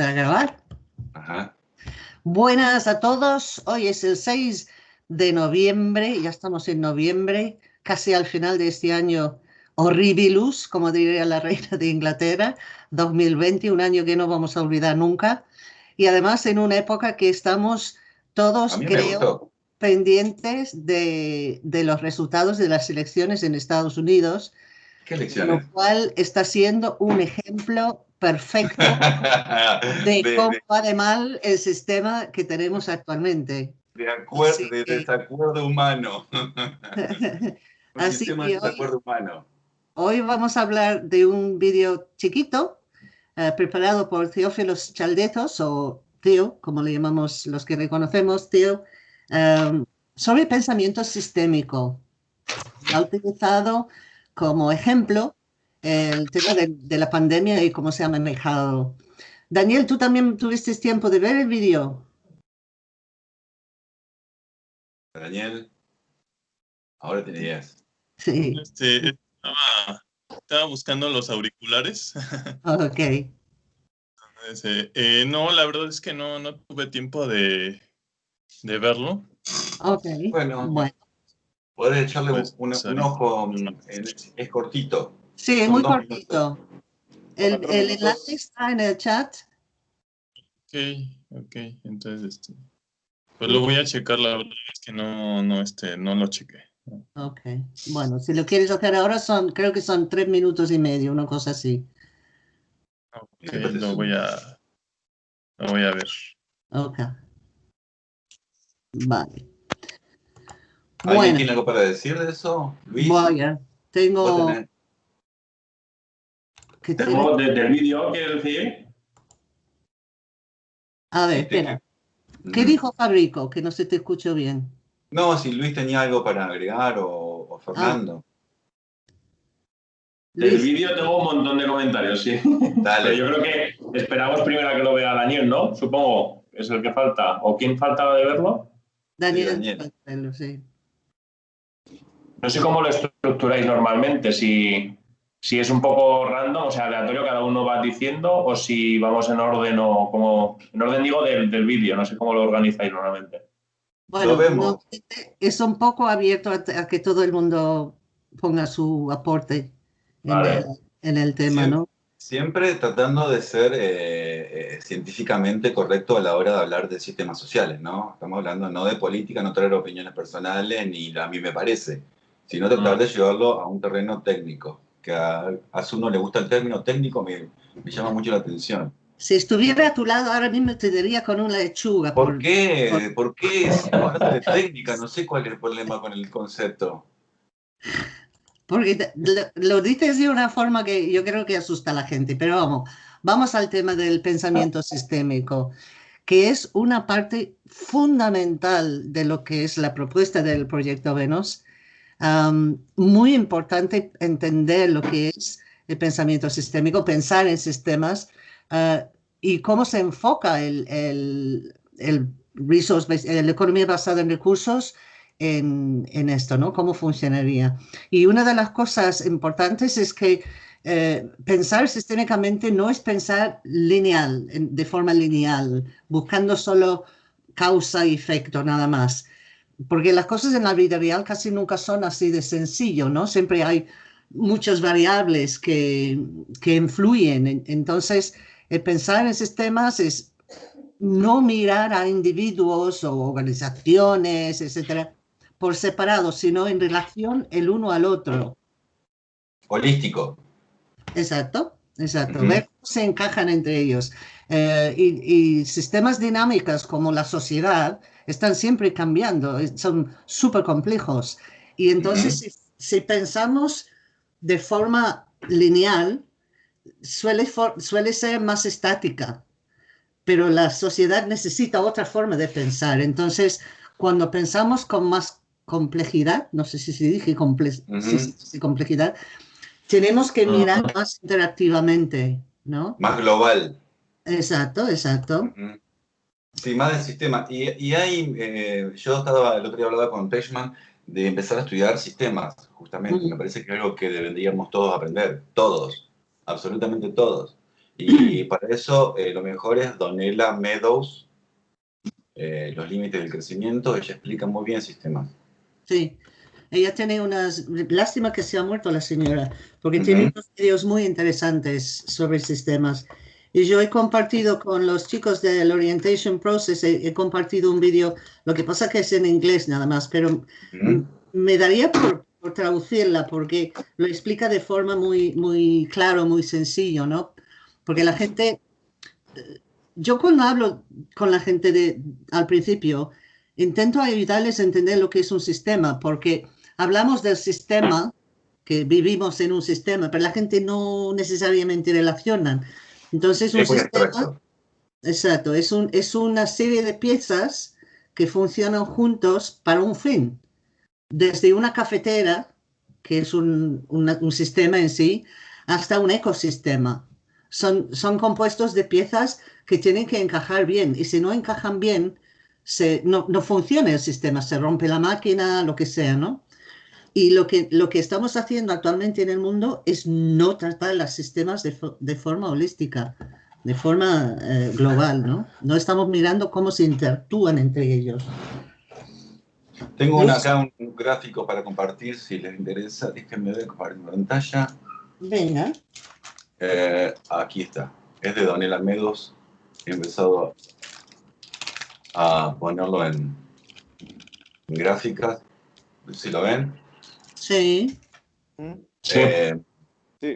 ¿Para grabar? Ajá. Buenas a todos. Hoy es el 6 de noviembre, ya estamos en noviembre, casi al final de este año horribilus, como diría la reina de Inglaterra, 2020, un año que no vamos a olvidar nunca. Y además en una época que estamos todos, A creo, pendientes de, de los resultados de las elecciones en Estados Unidos, ¿Qué lo cual está siendo un ejemplo perfecto de de, cómo va de mal el sistema que tenemos actualmente. de acuer- Así de que- desacuerdo humano. Un Así sistema que de hoy- humano. Hoy vamos a hablar de un vídeo chiquito eh, preparado por Teófilos Chaldetos, o Teo, como le llamamos los que le conocemos, Teo, em, sobre pensamiento sistémico. Ha utilizado como ejemplo el tema de, de la pandemia y cómo se ha manejado. Daniel, ¿tú también tuviste tiempo de ver el vídeo? Daniel, ahora tiene ideas. Sí, Este, estaba, estaba buscando los auriculares. ok. Ese, eh, no, la verdad es que no, no tuve tiempo de, de verlo. Ok, Bueno, bueno. podés echarle Pues, un, un ojo. es cortito. Sí, es muy cortito. El, el enlace está en el chat. Ok, ok, entonces, este, pues lo voy a checar, la verdad es que no, no, este, no lo chequé. Ok, bueno, si lo quieres hacer ahora son, creo que son tres minutos y medio, una cosa así. Ok, lo voy a, lo voy a ver. Ok. Vale. ¿Alguien Bueno, tiene algo para decir de eso? Luis, vaya, vos tengo que modo- de- del vídeo, quiero decir. A ver, Este, espera. ¿Qué dijo Fabrico? Que no se te escuchó bien. No, si Luis tenía algo para agregar o, o Fernando. Del vídeo tengo un montón de comentarios, sí. Pero Dale. yo creo que esperamos primero a que lo vea Daniel, ¿no? Supongo, es el que falta. ¿O quién falta de verlo? Daniel, Daniel. Daniel, sí. No sé cómo lo estructuráis normalmente, si, si es un poco random, o sea, aleatorio, cada uno va diciendo, o si vamos en orden o como... En orden digo del, del vídeo, no sé cómo lo organizáis normalmente. Bueno, vemos. no, es un poco abierto a, a que todo el mundo ponga su aporte en, Vale. el, en el tema. ¿no? Siempre tratando de ser eh, eh, científicamente correcto a la hora de hablar de sistemas sociales, ¿no? Estamos hablando no de política, no traer opiniones personales, ni a mí me parece, sino tratar Mm. de llevarlo a un terreno técnico, que a, a uno le gusta el término técnico, me, me llama mucho la atención. Si estuviera a tu lado ahora mismo te diría con una lechuga. ¿Por por- qué? ¿Por qué estamos hablando de técnica? No sé cuál es el problema con el concepto. Porque lo, lo dices de una forma que yo creo que asusta a la gente, pero vamos, vamos al tema del pensamiento sistémico, que es una parte fundamental de lo que es la propuesta del proyecto Venus. Am, muy importante entender lo que es el pensamiento sistémico, pensar en sistemas ah, y cómo se enfoca el, el, el resource la economía basada en recursos en, en esto, ¿no? ¿Cómo funcionaría? Y una de las cosas importantes es que eh, pensar sistémicamente no es pensar lineal, de forma lineal, buscando solo causa y efecto nada más. Porque las cosas en la vida real casi nunca son así de sencillo, ¿no? Siempre hay muchas variables que, que influyen. En- Entonces, el pensar en sistemas es no mirar a individuos o organizaciones, etcétera, por separado, sino en relación el uno al otro. Holístico. Exacto, exacto. Ujú. Ver cómo se encajan entre ellos. Eh, y, y sistemas dinámicos como la sociedad están siempre cambiando, son súper complejos. Y entonces, si, si pensamos de forma lineal, suele, for- suele ser más estática, pero la sociedad necesita otra forma de pensar. Entonces, cuando pensamos con más complejidad, no sé si dije comple- complejidad, tenemos que mirar más interactivamente, ¿no? Más global. Exacto, exacto. Sí, más del sistema. Y, y hay, eh, yo estaba, el otro día hablaba con Pechman de empezar a estudiar sistemas, justamente. Ujú. Me parece que es algo que deberíamos todos aprender, todos, absolutamente todos. Y para eso eh, lo mejor es Donella Meadows, eh, Los límites del crecimiento. Ella explica muy bien sistemas. Sí, ella tiene unas... Lástima que se ha muerto la señora, porque tiene unos videos muy interesantes sobre sistemas. Y yo he compartido con los chicos del Orientation Process, he, compartido un vídeo, lo que pasa que es en inglés nada más, pero me daría por, por, traducirla porque lo explica de forma muy, muy claro, muy sencillo, ¿no? Porque la gente, yo cuando hablo con la gente de, al principio, intento ayudarles a entender lo que es un sistema, porque hablamos del sistema, que vivimos en un sistema, pero la gente no necesariamente relaciona. Entonces, un sistema, exacto, es, un, es una serie de piezas que funcionan juntos para un fin. Desde una cafetera, que es un, un sistema en sí, hasta un ecosistema. Son, son compuestos de piezas que tienen que encajar bien y si no encajan bien, se, no, no funciona el sistema, se rompe la máquina, lo que sea, ¿no? Y lo que, lo que estamos haciendo actualmente en el mundo es no tratar los sistemas de, de forma holística, de forma eh, global, ¿no? No estamos mirando cómo se interactúan entre ellos. Tengo acá un gráfico para compartir, si les interesa, déjenme ver compartir pantalla. Venga. Eh, aquí está. Es de Daniel Almedos. He empezado a ponerlo en, en gráficas. Si lo ven. Sí. Eh,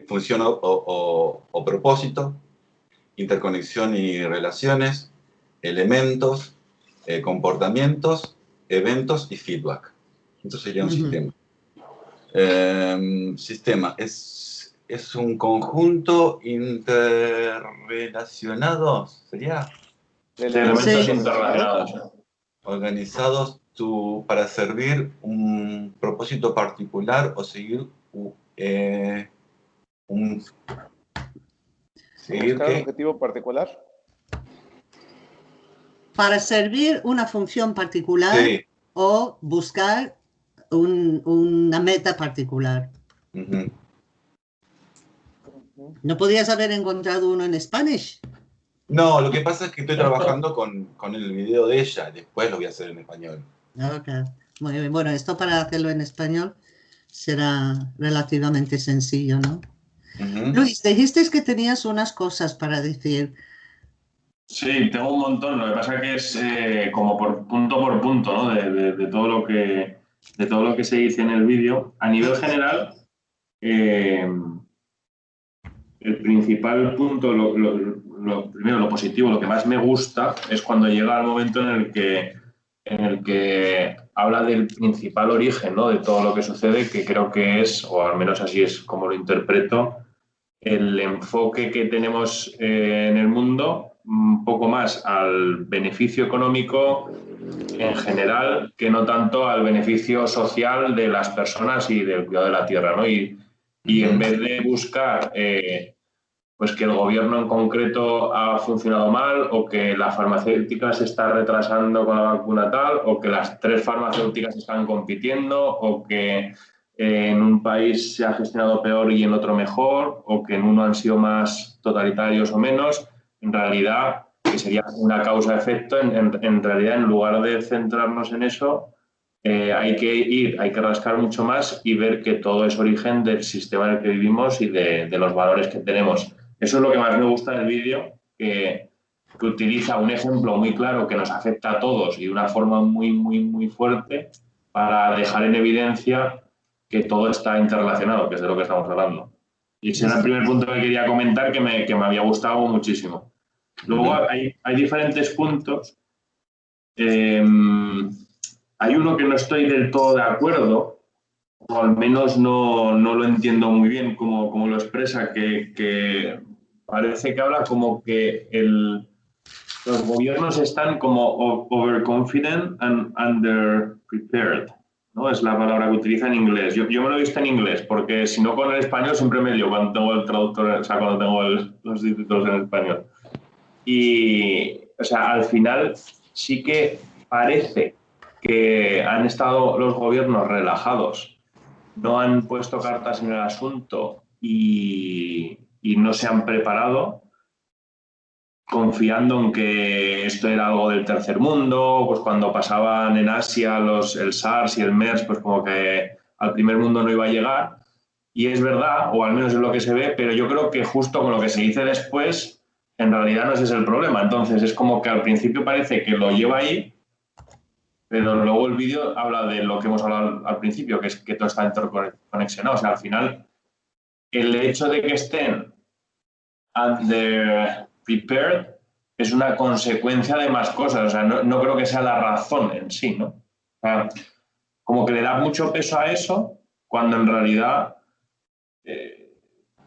función o, propósito, interconexión y relaciones, elementos, eh, comportamientos, eventos y feedback. Entonces sería un sistema. Em, sistema es, es un conjunto interrelacionado, ¿sería? elementos interrelacionados. Organizados para servir un propósito particular o seguir eh, un, seguir objetivo particular. Para servir una función particular o buscar una meta particular. ¿No podías haber encontrado uno en español? No, lo que pasa es que estoy trabajando con, con el video de ella, después lo voy a hacer en español. Ok, muy bien. Bueno, esto para hacerlo en español será relativamente sencillo, ¿no? Luis, dijiste que tenías unas cosas para decir. Sí, tengo un montón. Lo que pasa que es eh, como por punto por punto, ¿no? De, todo lo que de todo lo que se dice en el vídeo. A nivel general, eh, el principal punto, lo, primero, lo positivo, lo que más me gusta es cuando llega el momento en el que en el que habla del principal origen ¿no? de todo lo que sucede, que creo que es, o al menos así es como lo interpreto, el enfoque que tenemos eh, en el mundo un poco más al beneficio económico en general que no tanto al beneficio social de las personas y del cuidado de la tierra. ¿no? Y, y en vez de buscar eh, pues que el gobierno en concreto ha funcionado mal o que la farmacéutica se está retrasando con la vacuna tal o que las tres farmacéuticas están compitiendo o que eh, en un país se ha gestionado peor y en otro mejor o que en uno han sido más totalitarios o menos. En realidad, que sería una causa-efecto, en, realidad en lugar de centrarnos en eso, eh, hay que ir, hay que rascar mucho más y ver que todo es origen del sistema en el que vivimos y de, de los valores que tenemos. Eso es lo que más me gusta del vídeo, que, utiliza un ejemplo muy claro que nos afecta a todos y de una forma muy, muy, muy fuerte para dejar en evidencia que todo está interrelacionado, que es de lo que estamos hablando. Y ese era el primer punto que quería comentar que me, que me había gustado muchísimo. Luego hay, hay diferentes puntos. Em, hay uno que no estoy del todo de acuerdo, o al menos no, no lo entiendo muy bien como, como lo expresa, que, que, parece que habla como que el, los gobiernos están como overconfident and underprepared. ¿no? Es la palabra que utiliza en inglés. Yo, yo, me lo he visto en inglés, porque si no con el español siempre me dio cuando tengo el traductor, o sea, cuando tengo los títulos en español. Y, o sea, al final sí que parece que han estado los gobiernos relajados, no han puesto cartas en el asunto y, no se han preparado, confiando en que esto era algo del tercer mundo, pues cuando pasaban en Asia los, el SARS y el MERS, pues como que al primer mundo no iba a llegar. Y es verdad, o al menos es lo que se ve, pero yo creo que justo con lo que se dice después, en realidad no ese es el problema. Entonces es como que al principio parece que lo lleva ahí, pero luego el vídeo habla de lo que hemos hablado al principio, que es que todo está interconexionado. O sea, al final, el hecho de que estén under prepared es una consecuencia de más cosas. O sea, no, creo que sea la razón en sí, ¿no? O sea, como que le da mucho peso a eso cuando en realidad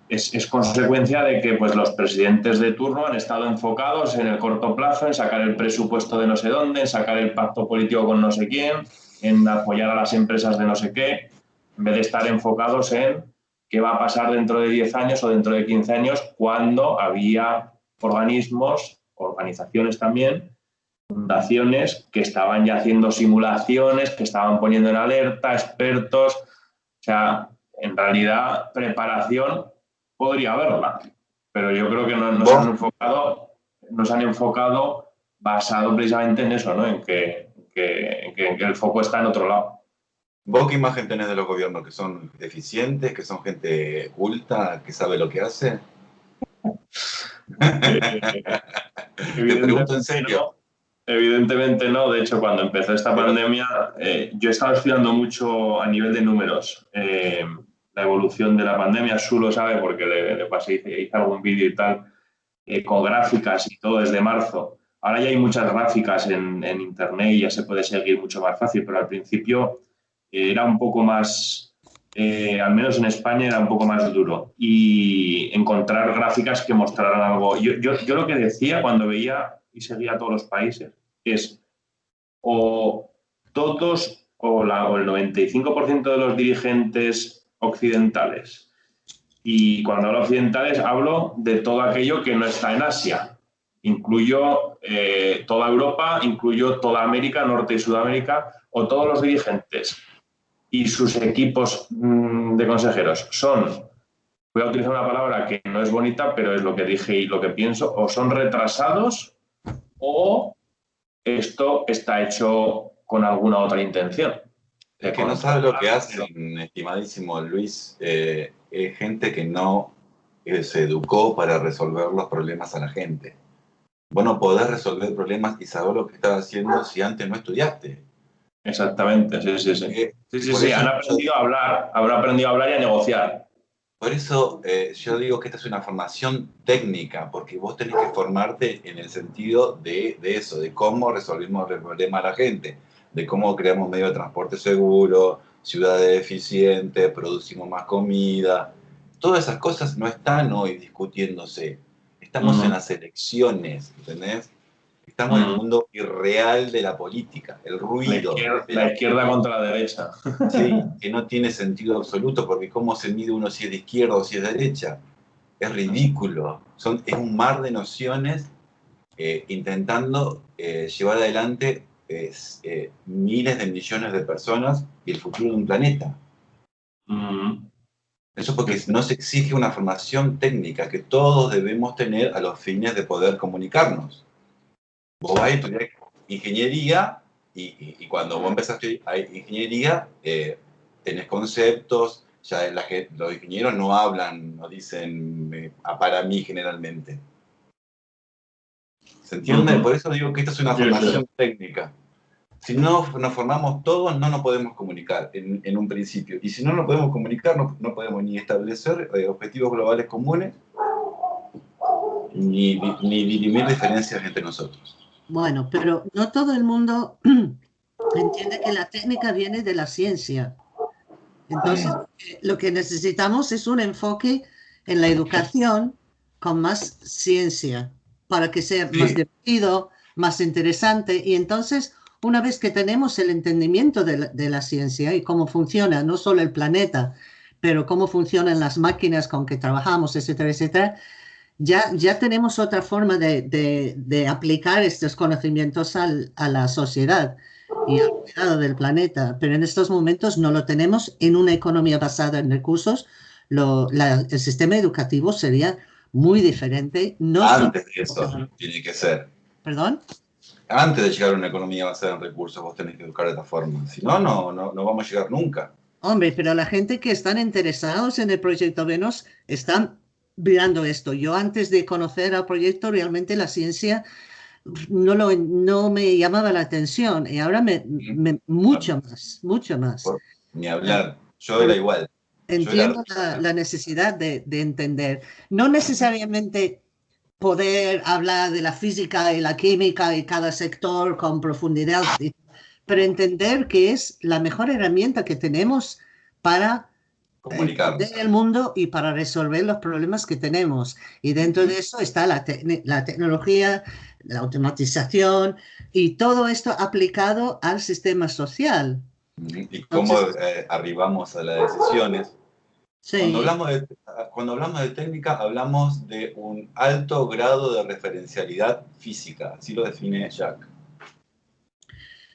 es, consecuencia de que pues, los presidentes de turno han estado enfocados en el corto plazo, en sacar el presupuesto de no sé dónde, en sacar el pacto político con no sé quién, en apoyar a las empresas de no sé qué, en vez de estar enfocados en qué va a pasar dentro de 10 años o dentro de 15 años cuando había organismos, organizaciones también, fundaciones que estaban ya haciendo simulaciones, que estaban poniendo en alerta, expertos. O sea, en realidad, preparación podría haberla, pero yo creo que no, nos, han enfocado, nos han enfocado basado precisamente en eso, ¿no? en, que, que, que el foco está en otro lado. ¿Vos qué imagen tenés de los gobiernos? ¿Que son eficientes? ¿Que son gente culta? ¿Que sabe lo que hace? Te pregunto en serio. evidentemente no. De hecho, cuando empezó esta pandemia, eh, yo estaba estudiando mucho a nivel de números eh, la evolución de la pandemia. Su lo sabe porque le, pasé, hice, algún vídeo y tal, eh, con gráficas y todo desde marzo. Ahora ya hay muchas gráficas en, Internet y ya se puede seguir mucho más fácil, pero al principio era un poco más, eh, al menos en España era un poco más duro. Y encontrar gráficas que mostraran algo. Yo, yo, lo que decía cuando veía y seguía todos los países es o todos o, la, o el 95% de los dirigentes occidentales. Y cuando hablo occidentales hablo de todo aquello que no está en Asia. Incluyo eh, toda Europa, incluyo toda América, Norte y Sudamérica, o todos los dirigentes y sus equipos mm, de consejeros son, voy a utilizar una palabra que no es bonita, pero es lo que dije y lo que pienso, o son retrasados o esto está hecho con alguna otra intención. Es que no sabe lo que hacen, estimadísimo Luis, eh, es gente que no eh, se educó para resolver los problemas a la gente. Bueno, podés resolver problemas y saber lo que estás haciendo si antes no estudiaste. Exactamente, sí, sí, sí. Eh, sí, sí, sí. Han aprendido a hablar, habrán aprendido a hablar y a negociar. Por eso eh, yo digo que esta es una formación técnica, porque vos tenés que formarte en el sentido de, de eso, de cómo resolvimos el problema a la gente, de cómo creamos medios de transporte seguro, ciudades eficientes, producimos más comida. Todas esas cosas no están hoy discutiéndose. Estamos en las elecciones, ¿entendés? Estamos en el mundo irreal de la política, el ruido. La izquierda, contra la derecha. Sí, que no tiene sentido absoluto, porque cómo se mide uno si es de izquierda o si es de derecha. Es ridículo. Son, es un mar de nociones eh, intentando eh, llevar adelante eh, miles de millones de personas y el futuro de un planeta. Eso porque no se exige una formación técnica que todos debemos tener a los fines de poder comunicarnos. Vos vas a estudiar ingeniería y, cuando vos empezás a estudiar ingeniería, eh, tenés conceptos, ya los ingenieros no hablan, no dicen para mí generalmente. ¿Se entiende? Por eso digo que esta es una formación técnica. Si no nos formamos todos, no nos podemos comunicar en, un principio. Y si no nos podemos comunicar, no, podemos ni establecer eh, objetivos globales comunes, ni, ni dirimir diferencias entre nosotros. Bueno, pero no todo el mundo entiende que la técnica viene de la ciencia. Entonces, lo que necesitamos es un enfoque en la educación con más ciencia para que sea más divertido, más interesante. Y entonces, una vez que tenemos el entendimiento de la, de la, ciencia y cómo funciona no solo el planeta, pero cómo funcionan las máquinas con que trabajamos, etcétera, etcétera, ya, ya tenemos otra forma de, de, aplicar estos conocimientos al, a la sociedad y al cuidado del planeta, pero en estos momentos no lo tenemos en una economía basada en recursos. Lo, el sistema educativo sería muy diferente. No Antes de eso tiene que ser. ¿Perdón? Antes de llegar a una economía basada en recursos, vos tenés que educar de esta forma. Si no, no, no, no vamos a llegar nunca. Hombre, pero la gente que están interesados en el proyecto Venus están mirando esto. Yo antes de conocer al proyecto, realmente la ciencia no, lo, no me llamaba la atención y ahora me, mucho más, mucho más. ni hablar, yo era igual. Entiendo la, necesidad de, de, entender. No necesariamente poder hablar de la física y la química y cada sector con profundidad, pero entender que es la mejor herramienta que tenemos para entender el mundo y para resolver los problemas que tenemos. Y dentro de eso está la, la tecnología, la automatización y todo esto aplicado al sistema social. Y cómo eh, arribamos a las decisiones. Cuando, hablamos de, cuando hablamos de técnica, hablamos de un alto grado de referencialidad física, así lo define Jack.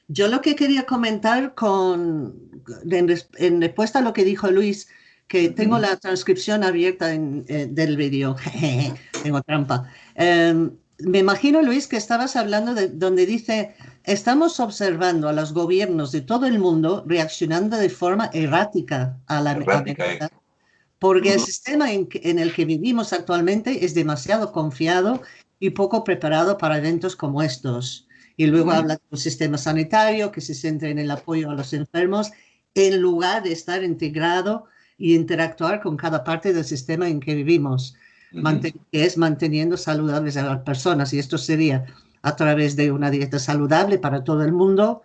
Yo lo que quería comentar con, en, respuesta a lo que dijo Luis, que tengo la transcripción abierta en, eh, del vídeo, tengo trampa. Em, me imagino, Luis, que estabas hablando de donde dice, estamos observando a los gobiernos de todo el mundo reaccionando de forma errática a la errática, porque el sistema en, en, el que vivimos actualmente es demasiado confiado y poco preparado para eventos como estos. Y luego habla de un sistema sanitario que se centra en el apoyo a los enfermos en lugar de estar integrado y interactuar con cada parte del sistema en que vivimos que es manteniendo saludables a las personas. Y esto sería a través de una dieta saludable para todo el mundo,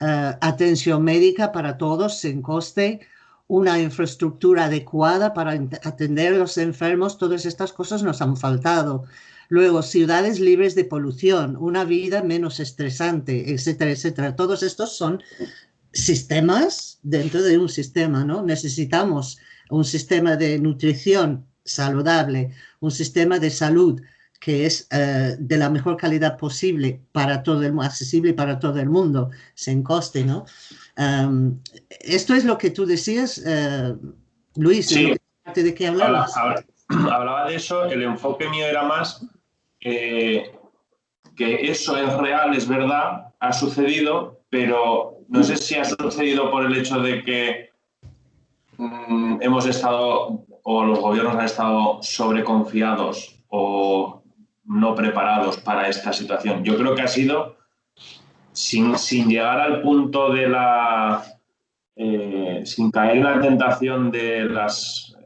eh, atención médica para todos sin coste, una infraestructura adecuada para atender a los enfermos, todas estas cosas nos han faltado. Luego, ciudades libres de polución, una vida menos estresante, etcétera, etcétera. Todos estos son sistemas dentro de un sistema, ¿no? Necesitamos un sistema de nutrición saludable, un sistema de salud que es eh, de la mejor calidad posible para todo el mundo, accesible para todo el mundo, sin coste, ¿no? esto es lo que tú decías, uh, Luis, sí. ¿de qué hablabas? Hablaba, de eso, el enfoque mío era más que eso es real, es verdad, ha sucedido, pero no sé si ha sucedido por el hecho de que mm, hemos estado o los gobiernos han estado sobreconfiados o no preparados para esta situación. Yo creo que ha sido, sin, llegar al punto de la... Eh, sin caer en la tentación de las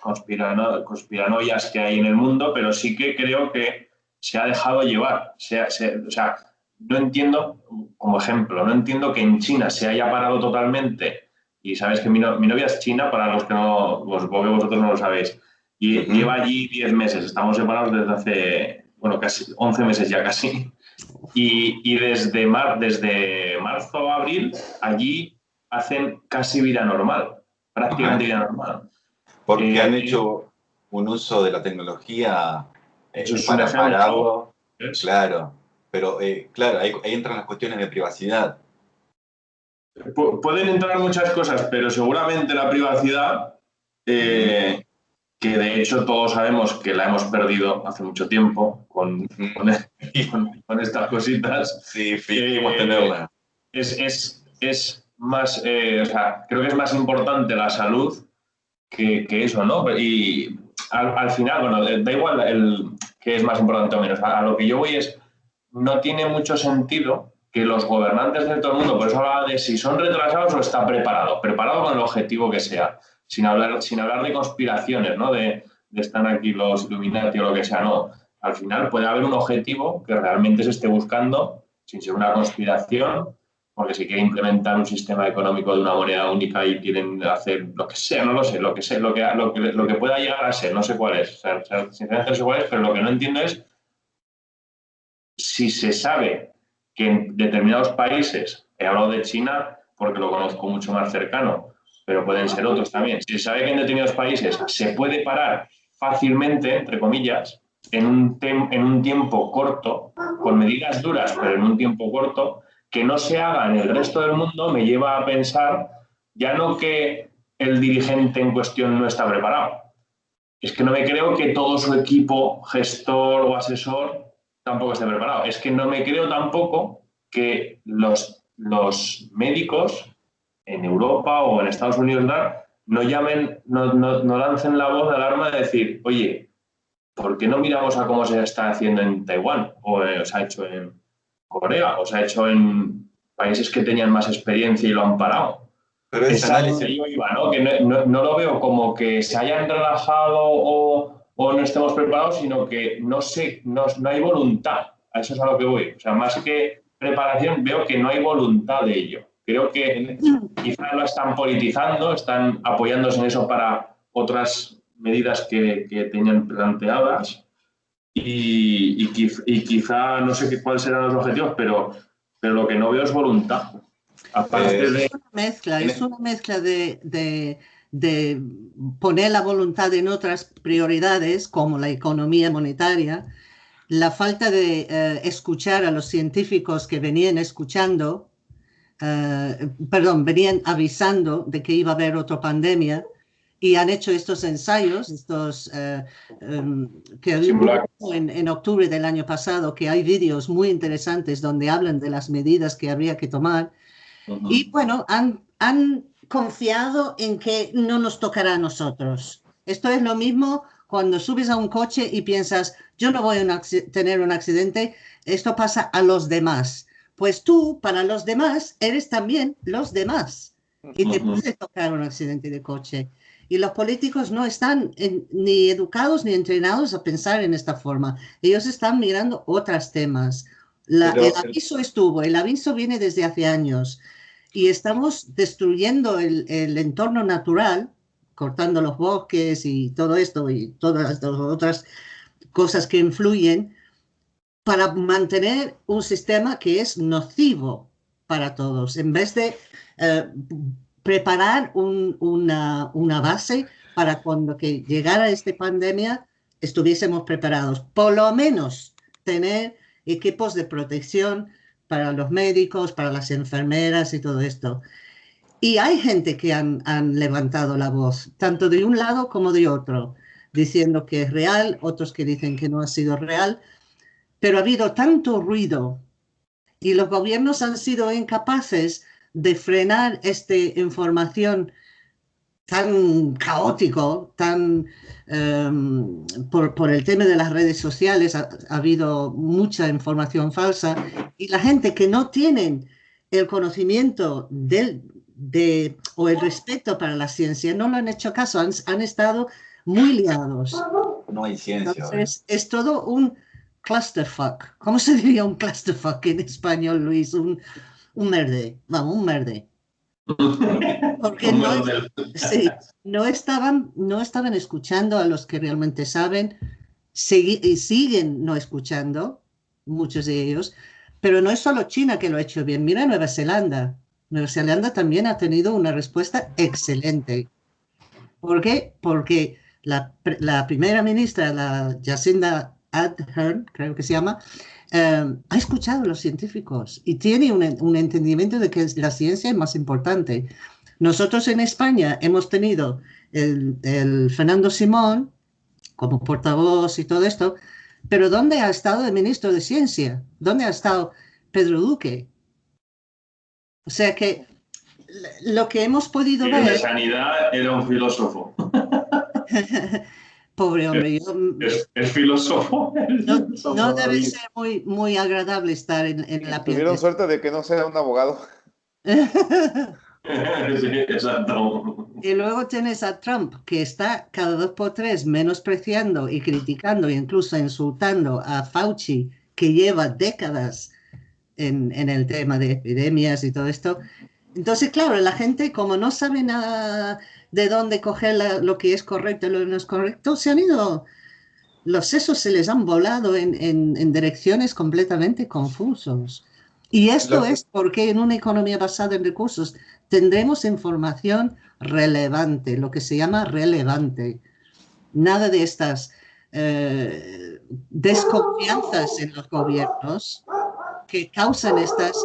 conspirano, conspiranoias que hay en el mundo, pero sí que creo que se ha dejado llevar. o sea, no entiendo, como ejemplo, no entiendo que en China se haya parado totalmente y sabes que mi, novia es china, para los que no, vos, vosotros no lo sabéis, y lleva allí 10 meses, estamos separados desde hace, bueno, casi 11 meses ya casi, y, y desde, mar, desde marzo a abril allí hacen casi vida normal, prácticamente vida normal. Porque eh, han hecho un uso de la tecnología eh, para, para, algo, claro, pero eh, claro, ahí entran las cuestiones de privacidad. Pueden entrar muchas cosas, pero seguramente la privacidad, eh, que de hecho todos sabemos que la hemos perdido hace mucho tiempo con, con, estas cositas. Sí, fingimos eh, tenerla. Es, es, más, eh, o sea, creo que es más importante la salud que, eso, ¿no? Y al, final, bueno, da igual el, que es más importante o menos. a lo que yo voy es, no tiene mucho sentido que los gobernantes de todo el mundo, por eso hablaba de si son retrasados o está preparado, preparado con el objetivo que sea, sin hablar, sin hablar de conspiraciones, ¿no? De, están aquí los Illuminati o lo que sea, no. Al final puede haber un objetivo que realmente se esté buscando, sin ser una conspiración, porque si quieren implementar un sistema económico de una moneda única y quieren hacer lo que sea, no lo sé, lo que sé, lo que, lo que, lo que pueda llegar a ser, no sé cuál es, sinceramente no sé cuál es, pero lo que no entiendo es si se sabe que en determinados países, he hablado de China porque lo conozco mucho más cercano, pero pueden ser otros también. Si se sabe que en determinados países se puede parar fácilmente, entre comillas, en un, en un tiempo corto, con medidas duras, pero en un tiempo corto, que no se haga en el resto del mundo, me lleva a pensar ya no que el dirigente en cuestión no está preparado, es que no me creo que todo su equipo, gestor o asesor, tampoco esté preparado. Es que no me creo tampoco que los, los médicos en Europa o en Estados Unidos no llamen, no, no, lancen la voz de alarma de decir, oye, ¿por qué no miramos a cómo se está haciendo en Taiwán o eh, se ha hecho en Corea o se ha hecho en países que tenían más experiencia y lo han parado? Pero ese análisis... ¿no? Que no, no, lo veo como que se hayan relajado o, o no estemos preparados, sino que no, sé, no, no hay voluntad. A eso es a lo que voy. O sea, más que preparación, veo que no hay voluntad de ello. Creo que quizá lo están politizando, están apoyándose en eso para otras medidas que, que tenían planteadas y, y, y, quizá no sé cuáles serán los objetivos, pero, pero lo que no veo es voluntad. Eh, es una mezcla, es una mezcla de, de, de, poner la voluntad en otras prioridades como la economía monetaria, la falta de eh, escuchar a los científicos que venían escuchando, uh, perdón, venían avisando de que iba a haber otra pandemia y han hecho estos ensayos, estos uh, um, que en, en octubre del año pasado, que hay vídeos muy interesantes donde hablan de las medidas que habría que tomar y bueno, han, han confiado en que no nos tocará a nosotros. Esto es lo mismo cuando subes a un coche y piensas, yo no voy a tener un accidente, esto pasa a los demás. Pues tú, para los demás, eres también los demás. Y te puede tocar un accidente de coche. Y los políticos no están ni educados ni entrenados a pensar en esta forma. Ellos están mirando otros temas. el aviso estuvo, el aviso viene desde hace años y estamos destruyendo el, el, entorno natural, cortando los bosques y todo esto y todas las otras cosas que influyen para mantener un sistema que es nocivo para todos, en vez de eh, preparar un, una, base para cuando llegara esta pandemia estuviésemos preparados. Por lo menos tener equipos de protección para los médicos, para las enfermeras y todo esto. Y hay gente que han, levantado la voz, tanto de un lado como de otro, diciendo que es real, otros que dicen que no ha sido real, pero ha habido tanto ruido y los gobiernos han sido incapaces de frenar esta información tan caótico, tan um, por, por, el tema de las redes sociales ha, ha, habido mucha información falsa y la gente que no tienen el conocimiento del, de, o el respeto para la ciencia no lo han hecho caso, han, han estado muy liados. No hay ciencia. Entonces, es todo un clusterfuck. ¿Cómo se diría un clusterfuck en español, Luis? Un, un merde, vamos, un merde. Porque no, sí, no, estaban, no estaban escuchando a los que realmente saben y siguen no escuchando, muchos de ellos, pero no es solo China que lo ha hecho bien. Mira Nueva Zelanda. Nueva Zelanda también ha tenido una respuesta excelente. ¿Por qué? Porque la, la primera ministra, la Jacinda Ardern, creo que se llama, eh, ha escuchado a los científicos y tiene un, un, entendimiento de que la ciencia es más importante. Nosotros en España hemos tenido el, el Fernando Simón como portavoz y todo esto, pero ¿dónde ha estado el ministro de Ciencia? ¿Dónde ha estado Pedro Duque? O sea que lo que hemos podido y ver... de sanidad era un filósofo. Pobre hombre. Yo, es, es, filósofo. No, no debe ser muy, muy agradable estar en, en la piel. Tuvieron suerte de que no sea un abogado. sí, exacto. Y luego tienes a Trump, que está cada dos por tres menospreciando y criticando e incluso insultando a Fauci, que lleva décadas en, en el tema de epidemias y todo esto. Entonces, claro, la gente como no sabe nada de dónde coger la, lo que es correcto y lo que no es correcto, se han ido, los sesos se les han volado en, en, en direcciones completamente confusos. Y esto es porque en una economía basada en recursos tendremos información relevante, lo que se llama relevante. Nada de estas eh, desconfianzas en los gobiernos que causan estas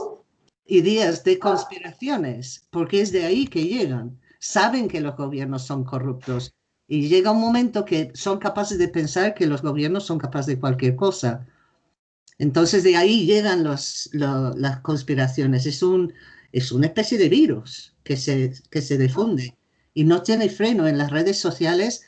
ideas de conspiraciones, porque es de ahí que llegan. Saben que los gobiernos son corruptos, Y llega un momento que son capaces de pensar que los gobiernos son capaces de cualquier cosa. Entonces de ahí llegan los, las conspiraciones. Es, un, es una especie de virus que se, que se difunde y no tiene freno en las redes sociales.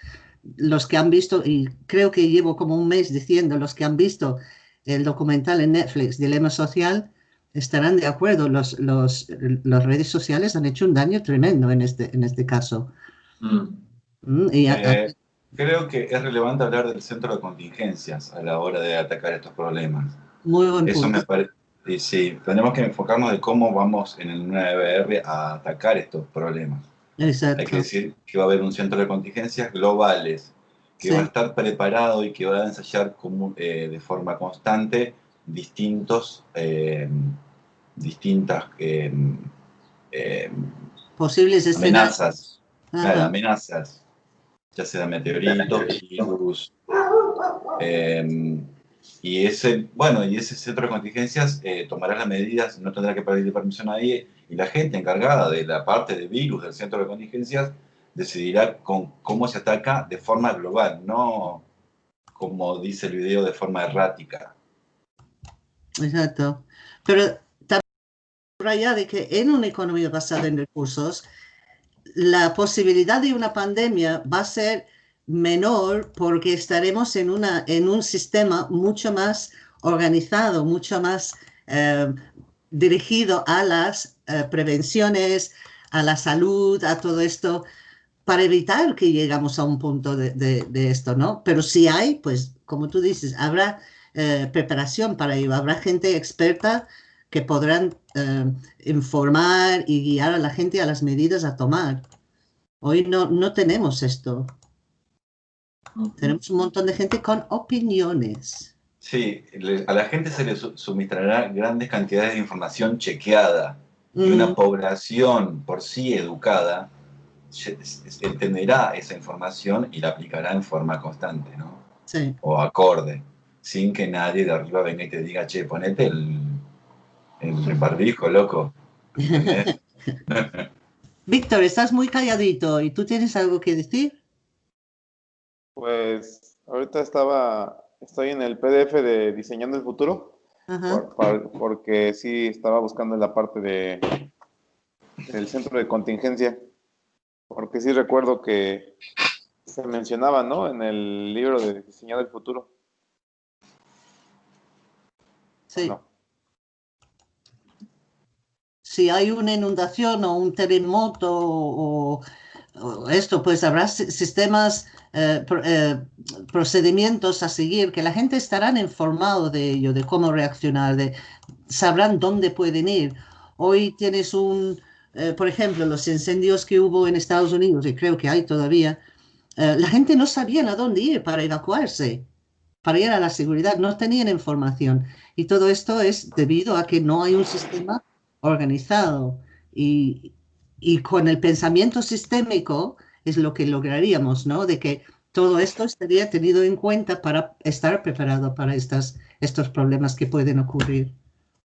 Los que han visto, y creo que llevo como un mes diciendo, los que han visto el documental en Netflix, Dilema Social, estarán de acuerdo. Los, los, las redes sociales han hecho un daño tremendo en este, en este caso. Mm. Mm, eh, creo que es relevante hablar del centro de contingencias a la hora de atacar estos problemas. Muy buen Eso me parece. Sí, tenemos que enfocarnos de cómo vamos en el 9R a atacar estos problemas. Exacto. Hay que decir que va a haber un centro de contingencias globales, que va a estar preparado y que va a ensayar como, eh, de forma constante distintos, eh, distintas eh, posibles amenazas, amenazas, ya sea meteoritos, virus, y ese, bueno, y ese centro de contingencias tomará las medidas, no tendrá que pedirle permiso a nadie, y la gente encargada de la parte de virus del centro de contingencias decidirá con cómo se ataca de forma global, no como dice el video, de forma errática. Exacto. Pero también de que en una economía basada en recursos, la posibilidad de una pandemia va a ser menor porque estaremos en, una, en un sistema mucho más organizado, mucho más eh, dirigido a las eh, prevenciones, a la salud, a todo esto, para evitar que llegamos a un punto de, esto, ¿no? Pero si hay, pues, como tú dices, habrá eh, preparación para ello, habrá gente experta que podrán eh, informar y guiar a la gente a las medidas a tomar. Hoy no, no tenemos esto. Tenemos un montón de gente con opiniones. Sí, a la gente se le suministrará grandes cantidades de información chequeada y una mm. población por sí educada entenderá esa información y la aplicará en forma constante, ¿no? Sí. O acorde, sin que nadie de arriba venga y te diga, che, ponete el, el barbijo, loco. Víctor, estás muy calladito y tú tienes algo que decir. Pues ahorita estaba estoy en el PDF de Diseñando el Futuro, porque sí estaba buscando la parte de del centro de contingencia, porque sí recuerdo que se mencionaba, ¿no? En el libro de Diseñando el Futuro. Sí. Si hay una inundación o un terremoto o esto, pues habrá sistemas, eh, eh, procedimientos a seguir, que la gente estará informado de ello, de cómo reaccionar, de, sabrán dónde pueden ir. Hoy tienes un, eh, por ejemplo, los incendios que hubo en Estados Unidos, y creo que hay todavía, la gente no sabía a dónde ir para evacuarse, para ir a la seguridad, no tenían información. Y todo esto es debido a que no hay un sistema organizado. Y, y con el pensamiento sistémico es lo que lograríamos, ¿no? De que todo esto estaría tenido en cuenta para estar preparado para estas, estos problemas que pueden ocurrir,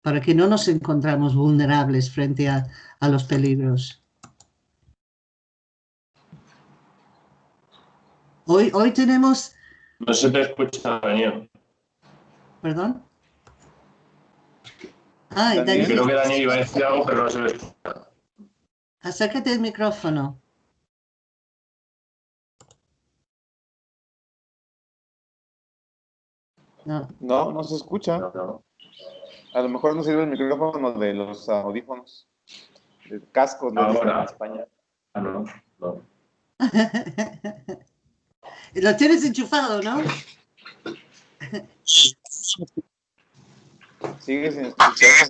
para que no nos encontramos vulnerables frente a, a los peligros. Hoy, hoy tenemos... No se te escucha, Daniel. ¿Perdón? Ay, Daniel. Creo que Daniel iba a decir algo, pero no se le escucha. Acércate el micrófono. No. no, no se escucha. A lo mejor no sirve el micrófono de los audífonos, de cascos de España. Ah, no, no. Lo tienes enchufado, ¿no? Sigue sin escuchar.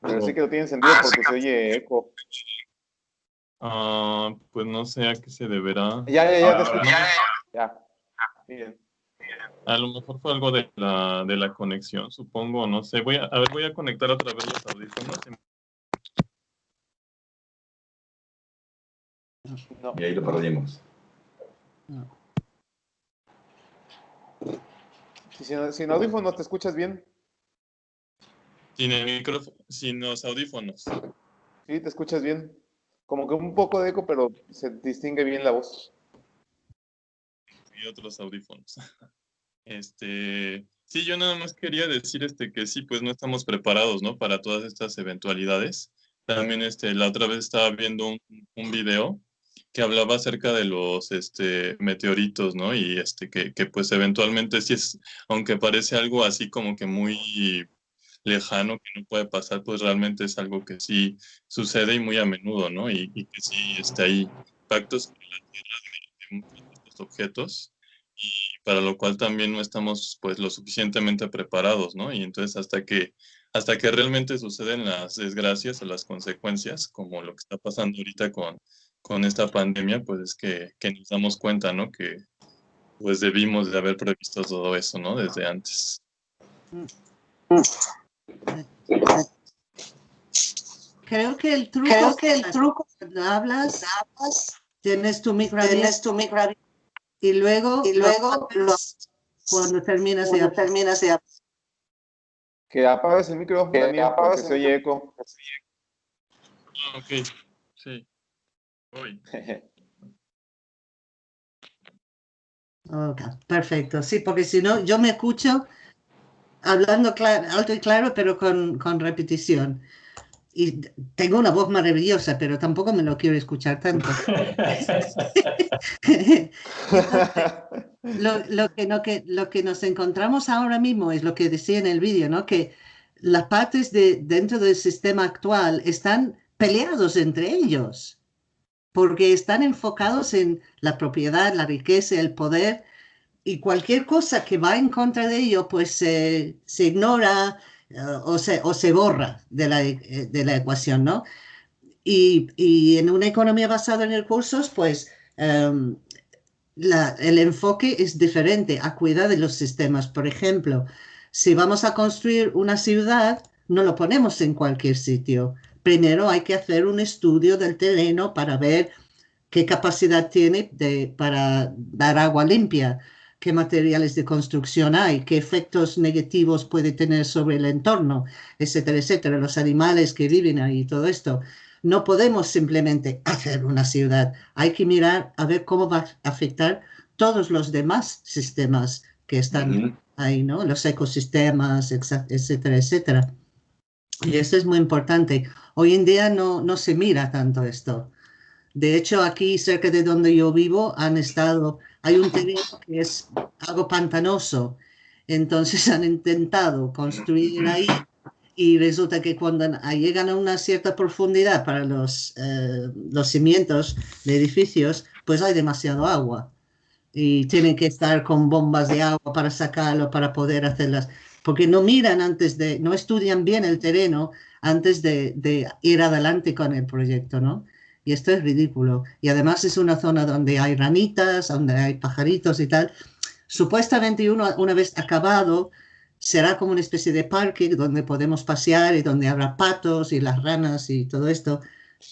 Pero sí que lo tiene sentido porque se oye eco. Ah, pues no sé a qué se deberá. Ya, ya, ya, te escucho. Ya. Bien. A lo mejor fue algo de la, de la conexión, supongo, no sé. Voy a, a ver, voy a conectar otra vez los audífonos. No. Y ahí lo perdimos. No. Si sin audífonos te escuchas bien. Sin el micrófono, sin los audífonos. Sí, te escuchas bien. como que un poco de eco, pero se distingue bien la voz. Y otros audífonos. Este, sí, yo nada más quería decir este que sí, pues no estamos preparados, ¿no? Para todas estas eventualidades. También este, la otra vez estaba viendo un, un video que hablaba acerca de los este, meteoritos, ¿no? Y este, que, que pues eventualmente sí es, aunque parece algo así como que muy lejano que no puede pasar, pues realmente es algo que sí sucede y muy a menudo, ¿no? Y, que sí está ahí impactos en la Tierra de, estos objetos y para lo cual también no estamos pues lo suficientemente preparados, ¿no? Y entonces hasta que hasta que realmente suceden las desgracias o las consecuencias, como lo que está pasando ahorita con, con esta pandemia, pues es que, que nos damos cuenta, ¿no? Que pues debimos de haber previsto todo eso, ¿no? Desde antes. Creo que el truco, Creo que el truco cuando hablas, tienes tu micro tienes tu micro y luego, y luego cuando terminas de terminas de que apagues el micrófono que apagues se oye eco. Ah, ok. Okay, perfecto. Sí, porque si no, yo me escucho hablando alto y claro, pero con, con, repetición. Y tengo una voz maravillosa, pero tampoco me lo quiero escuchar tanto. lo, lo, que, no, que, lo que nos encontramos ahora mismo es lo que decía en el vídeo, ¿no? que las partes de, dentro del sistema actual están peleados entre ellos, porque están enfocados en la propiedad, la riqueza, el poder, y cualquier cosa que va en contra de ello, pues se ignora eh, o, se, borra de la, eh, de la ecuación, ¿no? Y, en una economía basada en recursos, pues em, el enfoque es diferente a cuidar de los sistemas. Por ejemplo, si vamos a construir una ciudad, no lo ponemos en cualquier sitio. Primero hay que hacer un estudio del terreno para ver qué capacidad tiene de, para dar agua limpia qué materiales de construcción hay, qué efectos negativos puede tener sobre el entorno, etcétera, etcétera, los animales que viven ahí, todo esto. No podemos simplemente hacer una ciudad, hay que mirar a ver cómo va a afectar todos los demás sistemas que están ahí, ¿no? Los ecosistemas, etcétera, etcétera. Y eso es muy importante. Hoy en día no, no se mira tanto esto. De hecho, aquí cerca de donde yo vivo han estado hay un terreno que es algo pantanoso, entonces han intentado construir ahí y resulta que cuando llegan a una cierta profundidad para los, eh, los cimientos de edificios, pues hay demasiado agua y tienen que estar con bombas de agua para sacarlo, para poder hacerlas, porque no miran antes de, no estudian bien el terreno antes de, de ir adelante con el proyecto, ¿no? Y esto es ridículo. Y además es una zona donde hay ranitas, donde hay pajaritos y tal. Supuestamente uno, una vez acabado, será como una especie de parque donde podemos pasear y donde habrá patos y las ranas y todo esto.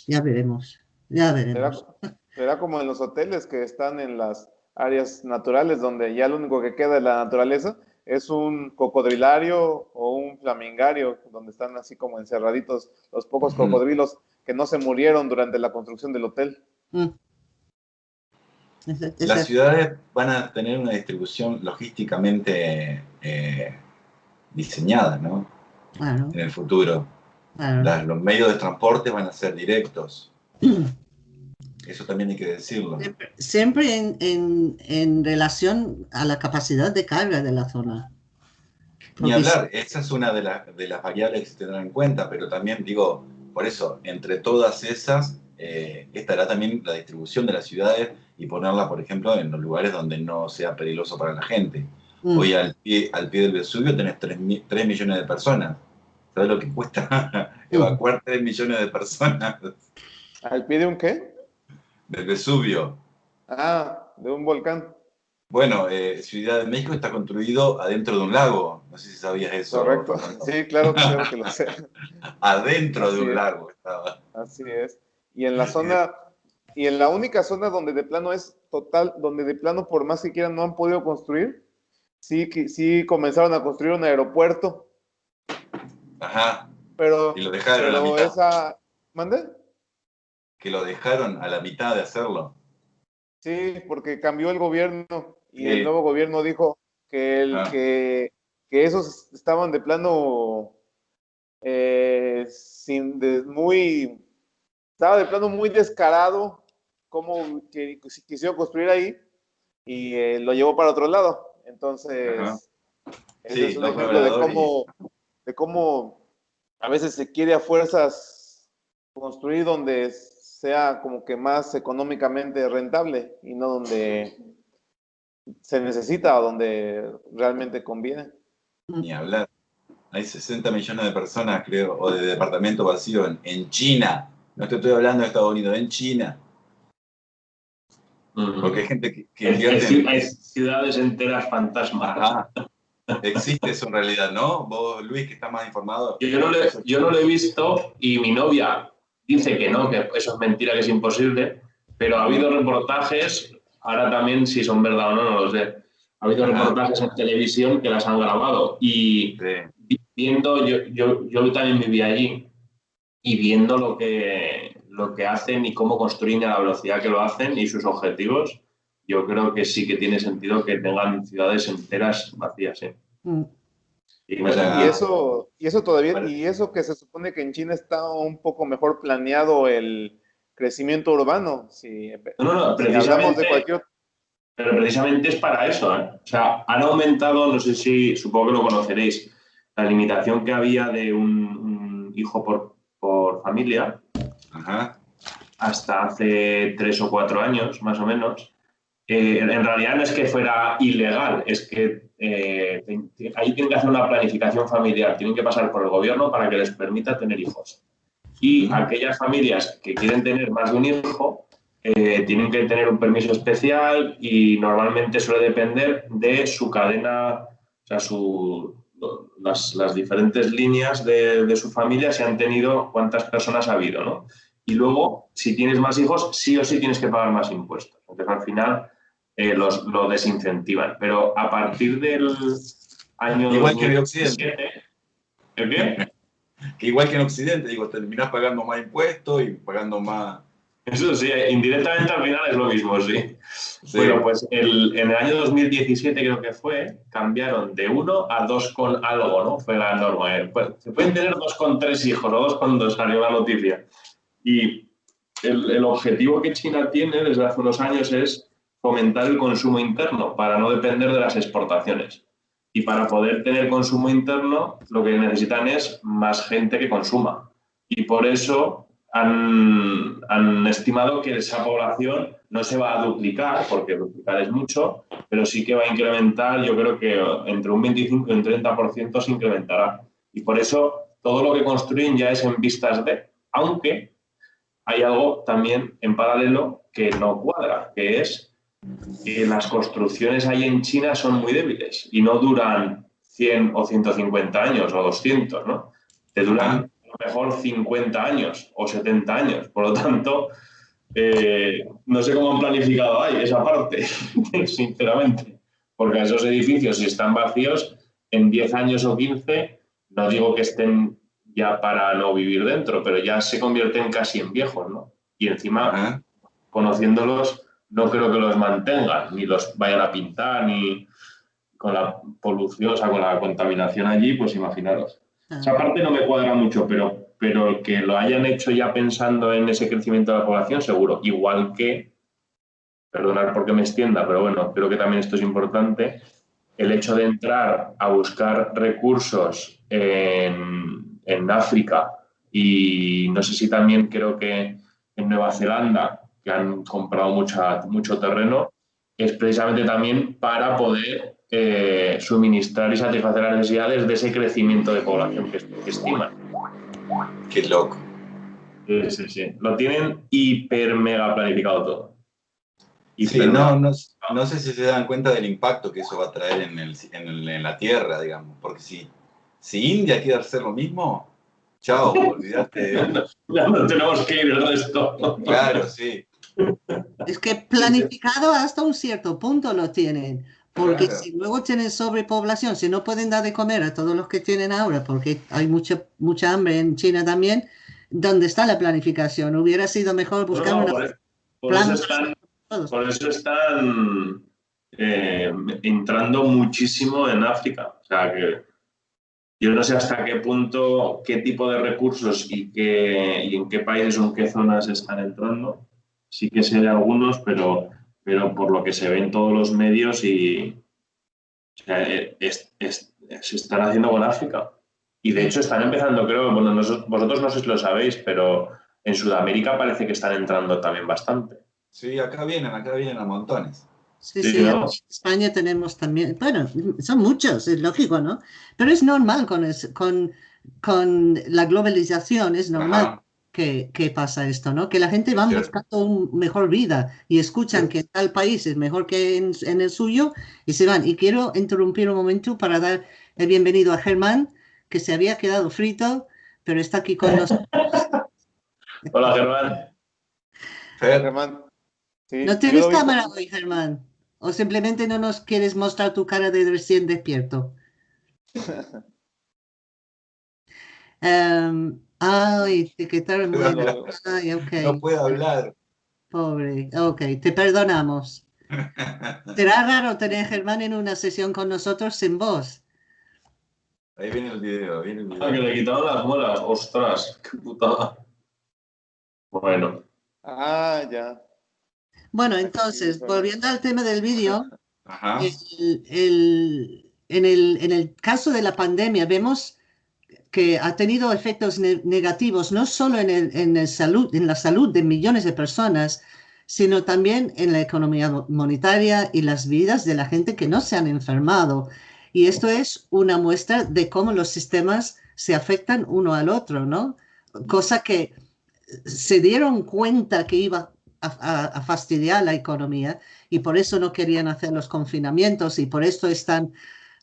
Ya veremos, ya veremos. Será, como en los hoteles que están en las áreas naturales donde ya lo único que queda de la naturaleza es un cocodrilario o un flamingario, donde están así como encerraditos los pocos cocodrilos que no se murieron durante la construcción del hotel. Mm. Las ciudades van a tener una distribución logísticamente eh, diseñada, ¿no? En el futuro. los medios de transporte van a ser directos. Eso también hay que decirlo. Siempre, en, relación a la capacidad de carga de la zona. Ni hablar, esa es una de, de las variables que se tendrán en cuenta, pero también digo, por eso, entre todas esas, eh, estará también la distribución de las ciudades y ponerla, por ejemplo, en los lugares donde no sea peligroso para la gente. Mm. Hoy al pie, al pie del Vesubio tenés 3, millones de personas. ¿Sabes lo que cuesta evacuar 3 millones de personas? ¿Al pie de un qué? Del Vesubio. Ah, de un volcán. Bueno, eh, Ciudad de México está construido adentro de un lago. No sé si sabías eso. Correcto. Sí, claro, claro que lo sé. adentro de un lago estaba. Así es. Y en la zona, y en la única zona donde de plano es total, donde de plano por más que quieran no han podido construir, sí, sí comenzaron a construir un aeropuerto. Ajá. Pero, y lo dejaron pero esa, ¿mande? Que lo dejaron a la mitad de hacerlo. Sí, porque cambió el gobierno y el nuevo gobierno dijo que, el, ah. que, que, esos estaban de plano eh, sin muy estaba de plano muy descarado como que quisieron construir ahí y eh, lo llevó para otro lado. Entonces, es un ejemplo de cómo, de cómo a veces se quiere a fuerzas construir donde sea como que más económicamente rentable y no donde se necesita o donde realmente conviene. Ni hablar. Hay 60 millones de personas, creo, o de departamento vacío en, en China. No te estoy hablando de Estados Unidos, en China. Porque hay gente que, que hay, ciudades enteras fantasmas. Existe eso en realidad, ¿no? Vos, Luis, que estás más informado. Yo no, le, yo no lo he visto y mi novia dice que no, que eso es mentira, que es imposible, pero ha habido reportajes, ahora también si son verdad o no, no lo sé. Ha habido reportajes en televisión que las han grabado y viendo, yo, yo, yo también viví allí y viendo lo que, lo que hacen y cómo construyen a la velocidad que lo hacen y sus objetivos, yo creo que sí que tiene sentido que tengan ciudades enteras vacías. ¿eh? Mm. Y, eso, y eso todavía, y eso que se supone que en China está un poco mejor planeado el crecimiento urbano. Si, no, no, precisamente, Pero precisamente es para eso. ¿eh? O sea, han aumentado, no sé si, supongo que lo conoceréis, la limitación que había de un hijo por, por familia hasta hace tres o cuatro años, más o menos. Eh, en realidad no es que fuera ilegal, es que eh, ahí tienen que hacer una planificación familiar, tienen que pasar por el gobierno para que les permita tener hijos. Y aquellas familias que quieren tener más de un hijo eh, tienen que tener un permiso especial y normalmente suele depender de su cadena, o sea, su, las, las, diferentes líneas de, de, su familia, si han tenido, cuántas personas ha habido, ¿no? Y luego, si tienes más hijos, sí o sí tienes que pagar más impuestos. Entonces, al final, eh, los, lo desincentivan. Pero a partir del año Igual que en Occidente. ¿El qué? que igual que en Occidente, digo, terminas pagando más impuestos y pagando más eso sí, indirectamente al final es lo mismo, sí. Bueno, pues el, en el año 2017 creo que fue, cambiaron de uno a dos con algo, ¿no? Fue la norma. Eh, pues, se pueden tener dos con tres hijos o dos con dos, salió la noticia. Y el, el objetivo que China tiene desde hace unos años es fomentar el consumo interno para no depender de las exportaciones. Y para poder tener consumo interno, lo que necesitan es más gente que consuma. Y por eso han, estimado que esa población no se va a duplicar, porque duplicar es mucho, pero sí que va a incrementar, yo creo que entre un 25 y un 30% se incrementará. Y por eso todo lo que construyen ya es en vistas de, aunque hay algo también en paralelo que no cuadra, que es que las construcciones ahí en China son muy débiles y no duran 100 o 150 años o 200, ¿no? Te duran mejor 50 años o 70 años. Por lo tanto, eh, no sé cómo han planificado ahí esa parte, sinceramente. Porque esos edificios, si están vacíos, en 10 años o 15, no digo que estén ya para no vivir dentro, pero ya se convierten casi en viejos, ¿no? Y encima, conociéndolos, no creo que los mantengan, ni los vayan a pintar, ni con la polución, o sea, con la contaminación allí, pues imaginaros. Esa parte no me cuadra mucho, pero, pero que lo hayan hecho ya pensando en ese crecimiento de la población, seguro. Igual que, perdonar porque me extienda, pero bueno, creo que también esto es importante, el hecho de entrar a buscar recursos en, en África y no sé si también creo que en Nueva Zelanda, que han comprado mucha, mucho terreno, es precisamente también para poder eh, suministrar y satisfacer las necesidades de ese crecimiento de población que, estiman. Qué loco. Sí, sí, sí. Lo tienen hiper mega planificado todo. Sí, no, no, no, sé si se dan cuenta del impacto que eso va a traer en, el, en, la Tierra, digamos. Porque si, si India quiere hacer lo mismo, chao, olvídate. ya no tenemos que ir el resto. claro, sí. Es que planificado hasta un cierto punto lo tienen. Porque si luego tienen sobrepoblación, si no pueden dar de comer a todos los que tienen ahora, porque hay mucha, mucha hambre en China también, ¿Dónde está la planificación? Hubiera sido mejor buscar una... Por, por eso están, por eso están eh, entrando muchísimo en África. O sea, que yo no sé hasta qué punto, qué tipo de recursos y, qué, y en qué países o en qué zonas están entrando. Sí que sé de algunos, pero, pero por lo que se ve en todos los medios y o sea, eh, se están haciendo con África. Y de hecho están empezando, creo, bueno, vosotros no sé si lo sabéis, pero en Sudamérica parece que están entrando también bastante. Sí, acá vienen, acá vienen a montones. Sí, sí, en España tenemos también, bueno, son muchos, es lógico, ¿no? Pero es normal con, con, con la globalización, es normal que, que, pasa esto, ¿no? Que la gente va buscando una mejor vida y escuchan que tal país es mejor que en, en, el suyo y se van. Y quiero interrumpir un momento para dar el bienvenido a Germán, que se había quedado frito, pero está aquí con nosotros. Hola, Germán. Germán. ¿No tienes cámara hoy, Germán? ¿O simplemente no nos quieres mostrar tu cara de recién despierto? um, ay, etiquetaron bueno. Ay, okay. No puedo hablar. Pobre, ok, te perdonamos. Será raro tener a Germán en una sesión con nosotros sin voz. Ahí viene el video, viene el video. Ah, que le quitaron las muelas, ostras, qué putada. Bueno. Ah, ya. Bueno, entonces, volviendo al tema del vídeo, en, el, caso de la pandemia vemos que ha tenido efectos negativos no solo en, el, salud, en la salud de millones de personas, sino también en la economía monetaria y las vidas de la gente que no se han enfermado. Y esto es una muestra de cómo los sistemas se afectan uno al otro, ¿no? Cosa que se dieron cuenta que iba a, fastidiar la economía y por eso no querían hacer los confinamientos y por eso están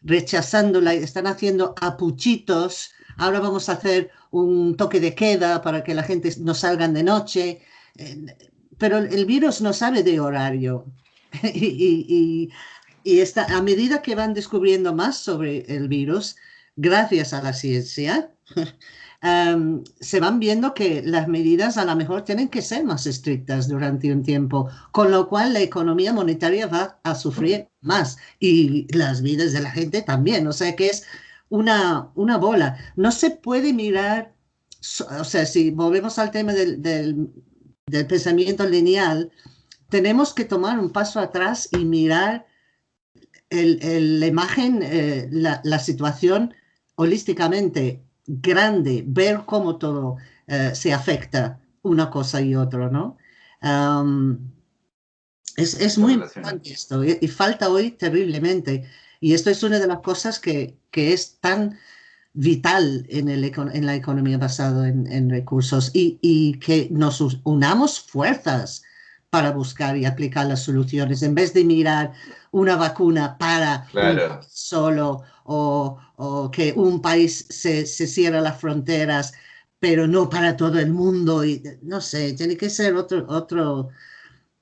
rechazándola, están haciendo apuchitos. Ahora vamos a hacer un toque de queda para que la gente no salga de noche. Eh, pero el virus no sabe de horario. y, está, a medida que van descubriendo más sobre el virus, gracias a la ciencia, se van viendo que las medidas a lo mejor tienen que ser más estrictas durante un tiempo, con lo cual la economía monetaria va a sufrir más y las vidas de la gente también. O sea que es una, una bola. No se puede mirar, o sea, si volvemos al tema del, del, pensamiento lineal, tenemos que tomar un paso atrás y mirar el, la imagen, eh, la, la situación holísticamente grande ver cómo todo eh, se afecta una cosa y otra, ¿no? es, es muy importante esto y, falta hoy terriblemente. Y esto es una de las cosas que, que es tan vital en, el, en la economía basada en, en recursos y, y, que nos unamos fuerzas para buscar y aplicar las soluciones en vez de mirar una vacuna para solo o, que un país se, se cierra las fronteras, pero no para todo el mundo. Y, no sé, tiene que ser otro, otro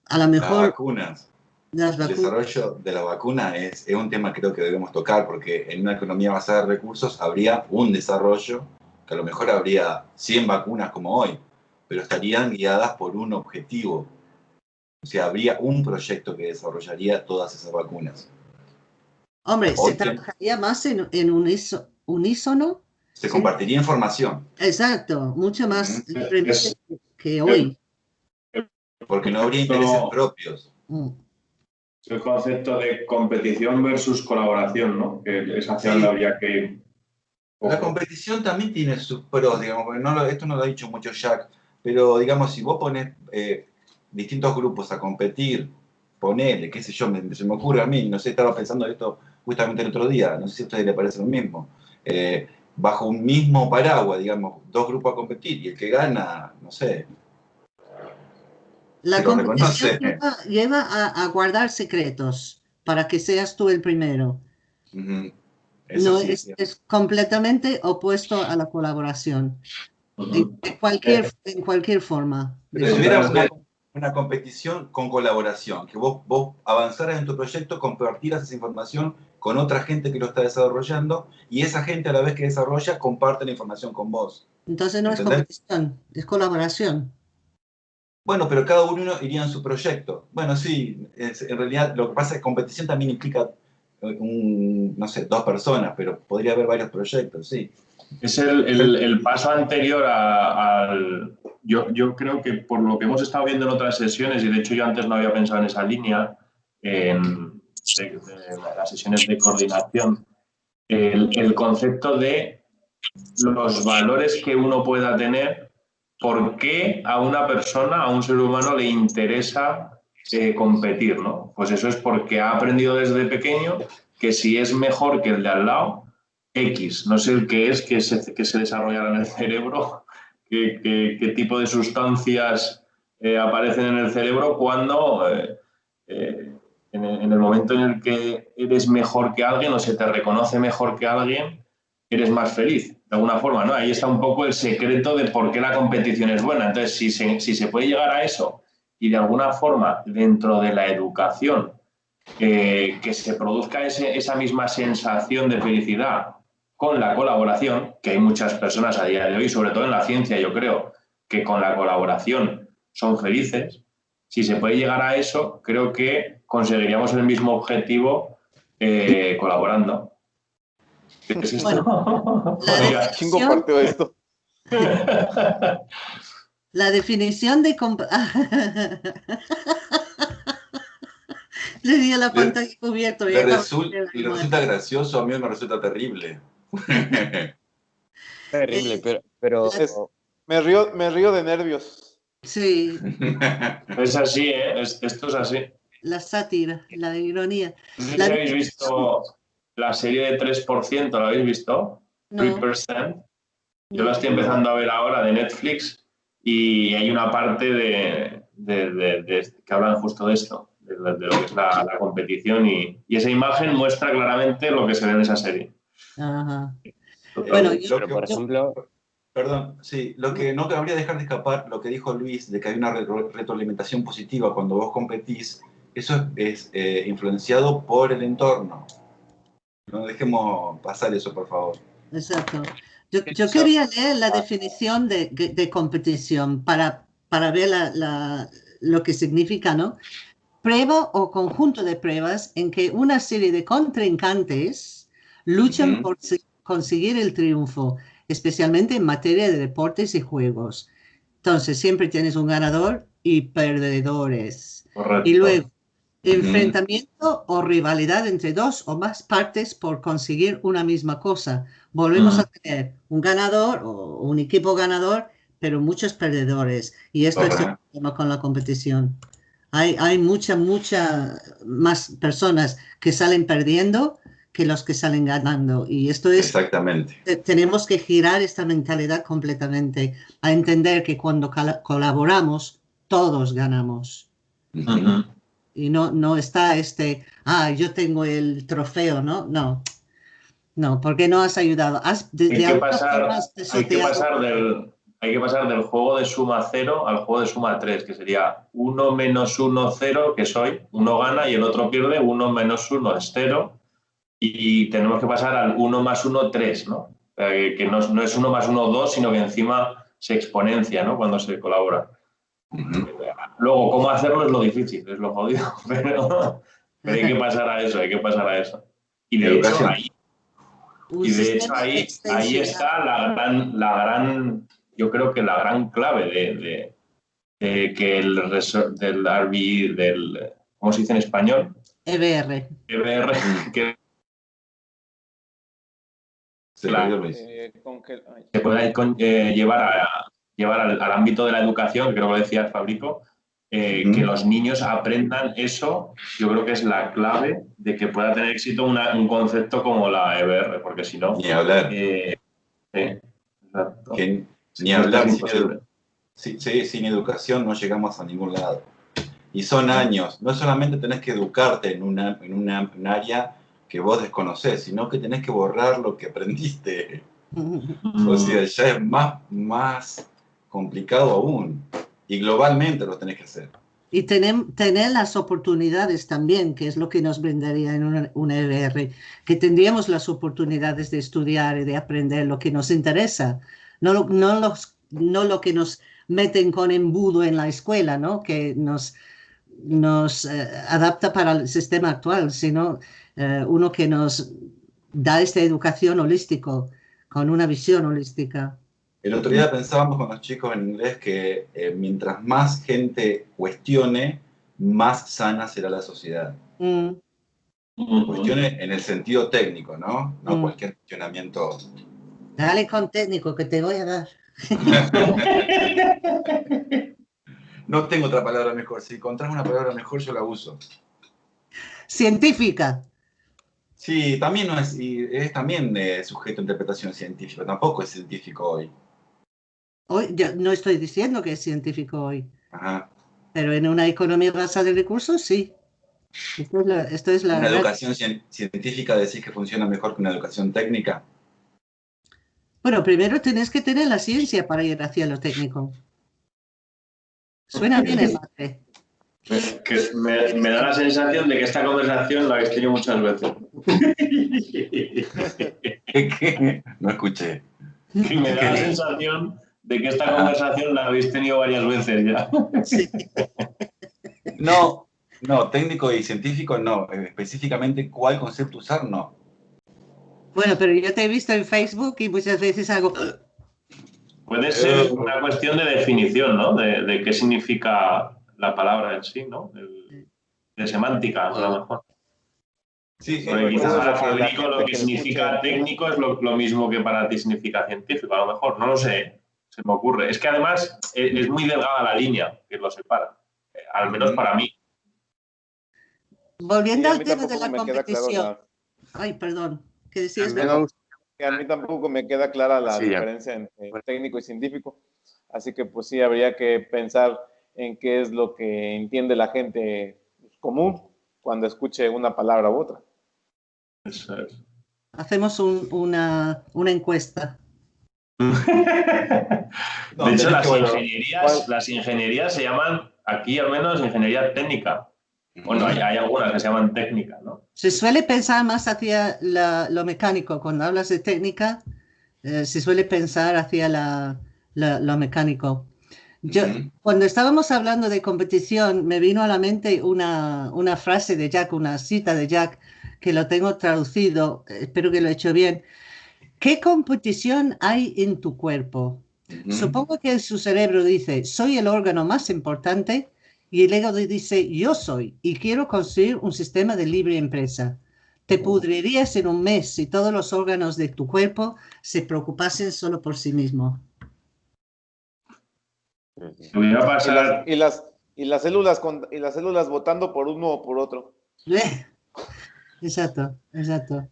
a lo mejor... Las vacunas. El desarrollo de la vacuna es, es, un tema que creo que debemos tocar, porque en una economía basada en recursos habría un desarrollo, que a lo mejor habría 100 vacunas como hoy, pero estarían guiadas por un objetivo. O sea, habría un proyecto que desarrollaría todas esas vacunas. Hombre, se trabajaría más en, en unísono. Se compartiría información. Exacto, mucho más que hoy. Porque no habría intereses propios. Mm. El concepto de competición versus colaboración, ¿no? Que es hacia donde habría que La competición también tiene sus pros, digamos, no esto no lo ha dicho mucho Jack, pero digamos, si vos pones eh, distintos grupos a competir, ponele, qué sé yo, se me ocurre a mí, no sé, estaba pensando esto justamente el otro día, no sé si a ustedes les parece lo mismo, eh, bajo un mismo paraguas, digamos, dos grupos a competir y el que gana, no sé. La competición lleva, a, guardar secretos para que seas tú el primero. no, es, completamente opuesto a la colaboración. en, cualquier, eh. en cualquier forma una competición con colaboración, que vos, vos avanzaras en tu proyecto, compartieras esa información con otra gente que lo está desarrollando y esa gente a la vez que desarrolla comparte la información con vos. Entonces no es competición, es colaboración. Bueno, pero cada uno iría en su proyecto. Bueno, sí, en realidad lo que pasa es que competición también implica, un, no sé, dos personas, pero podría haber varios proyectos, sí. Es el, paso anterior al... Yo, yo, creo que por lo que hemos estado viendo en otras sesiones, y de hecho yo antes no había pensado en esa línea, en las sesiones de coordinación, el, concepto de los valores que uno pueda tener, por qué a una persona, a un ser humano le interesa eh, competir, ¿no? Pues eso es porque ha aprendido desde pequeño que si es mejor que el de al lado, X, no sé el qué es, que se, que se desarrollará en el cerebro, qué, tipo de sustancias eh, aparecen en el cerebro cuando eh, en el, momento en el que eres mejor que alguien o se te reconoce mejor que alguien, eres más feliz, de alguna forma, ¿no? Ahí está un poco el secreto de por qué la competición es buena. Entonces, si se, si se puede llegar a eso y de alguna forma dentro de la educación que se produzca esa misma sensación de felicidad con la colaboración, que hay muchas personas a día de hoy, sobre todo en la ciencia, yo creo, que con la colaboración son felices, si se puede llegar a eso, creo que conseguiríamos el mismo objetivo eh, colaborando. Bueno, la definición, esto. La definición de... Le di la pantalla cubierta. Le, resulta gracioso, a mí me resulta terrible. terrible, pero... pero... me, río, me río de nervios. Sí. Es así, ¿eh? esto es así. La sátira, la ironía. ¿No habéis visto la serie de 3%? ¿La habéis visto? 3%. Yo la estoy empezando a ver ahora de Netflix y hay una parte de, que hablan justo de esto, de, lo que es la, competición y, esa imagen muestra claramente lo que se ve en esa serie. Ajá. Bueno, yo, por ejemplo, Perdón, sí, lo que no cabría dejar de escapar, lo que dijo Luis, de que hay una retroalimentación positiva cuando vos competís, eso es eh, influenciado por el entorno. No dejemos pasar eso, por favor. Exacto. Yo, quería leer la definición de, competición para, para ver lo que significa, ¿no? Prueba o conjunto de pruebas en que una serie de contrincantes luchan por conseguir el triunfo especialmente en materia de deportes y juegos. Entonces, siempre tienes un ganador y perdedores. Y luego, enfrentamiento o rivalidad entre dos o más partes por conseguir una misma cosa. Volvemos a tener un ganador o un equipo ganador, pero muchos perdedores. Y esto es el problema con la competición. Hay, hay mucha, mucha más personas que salen perdiendo que los que salen ganando. Y esto es... Exactamente. Tenemos que girar esta mentalidad completamente, a entender que cuando colaboramos, todos ganamos. Y no, no está este, ah, yo tengo el trofeo, ¿no? No. No, porque no has ayudado. hay, que pasar, hay, que pasar del, hay que pasar del juego de suma cero al juego de suma 3, que sería 1 menos 1, 0, que soy, uno gana y el otro pierde, 1 menos 1 es 0, y tenemos que pasar al 1 más 1, 3, ¿no? que no, no, es 1 más 1, 2, sino que encima se exponencia ¿no? cuando se colabora. Luego, cómo hacerlo es lo difícil, es lo jodido, pero, hay que pasar a eso, hay que pasar a eso. Y de hecho ahí, y de hecho ahí, ahí está la gran, la gran, yo creo que la gran clave de, de, que el del RBI, del, ¿cómo se dice en español? EBR. EBR, que se puede eh, llevar, a, llevar al, ámbito de la educación, creo que lo decía el Fabrico, eh, que los niños aprendan eso, yo creo que es la clave de que pueda tener éxito un concepto como la EBR, porque si no... Ni hablar. Eh, ni hablar. Sin, sin, educación no llegamos a ningún lado. Y son años. No solamente tenés que educarte en, una, en una, un área que vos desconocés, sino que tenés que borrar lo que aprendiste. o sea, ya es más, más complicado aún. Y globalmente lo tenés que hacer. Y tener, tener las oportunidades también, que es lo que nos brindaría en una, EBR, que tendríamos las oportunidades de estudiar y de aprender lo que nos interesa, no, no, los, no lo que nos meten con embudo en la escuela, ¿no? que nos, nos eh, adapta para el sistema actual, sino eh, uno que nos da esta educación holístico, con una visión holística. El otro día pensábamos con los chicos en inglés que eh, mientras más gente cuestione, más sana será la sociedad. Mm. Cuestione en el sentido técnico, ¿no? No mm. cualquier cuestionamiento. Dale con técnico que te voy a dar. no tengo otra palabra mejor. Si encontrás una palabra mejor, yo la uso. Científica. Sí, también no es, es también eh, sujeto a interpretación científica. Tampoco es científico hoy. Hoy, yo no estoy diciendo que es científico hoy. Ajá. Pero en una economía basada en recursos, sí. Esto es la, ¿Una educación científica decís que funciona mejor que una educación técnica? Bueno, primero tenés que tener la ciencia para ir hacia lo técnico. Suena bien el mate. Que me, da la sensación de que esta conversación la habéis tenido muchas veces. no escuché. me da la sensación de que esta conversación la habéis tenido varias veces ya. No, no, técnico y científico no. Específicamente cuál concepto usar, no. Bueno, pero yo te he visto en Facebook y muchas veces hago... Puede ser una cuestión de definición, ¿no? De, qué significa la palabra en sí, ¿no? de semántica, a lo mejor. Sí, Porque quizás para Federico lo que significa técnico es lo, mismo que para ti significa científico, a lo mejor, no lo sé, se me ocurre. Es que además eh, es muy delgada la línea que lo separa, eh, al menos para mí. Volviendo al tema de la competición. Ay, perdón. ¿Qué decías? A mí tampoco me queda clara la diferencia entre técnico y científico. Así que pues sí, habría que pensar en qué es lo que entiende la gente común cuando escuche una palabra u otra. Hacemos una, una encuesta. de hecho, las ingenierías, las ingenierías se llaman, aquí al menos, ingeniería técnica. Bueno, hay, algunas que se llaman técnicas, ¿no? Se suele pensar más hacia lo mecánico. Cuando hablas de técnica, eh, se suele pensar hacia lo mecánico. Yo, Cuando estábamos hablando de competición, me vino a la mente una, una, frase de Jack, una cita de Jack, que lo tengo traducido, espero que lo he hecho bien. ¿Qué competición hay en tu cuerpo? Supongo que su cerebro dice, soy el órgano más importante, y el ego dice, yo soy y quiero construir un sistema de libre empresa. Te pudrirías en un mes si todos los órganos de tu cuerpo se preocupasen solo por sí mismo. Y, las, y, las, células y las células votando por uno o por otro. Exacto, exacto.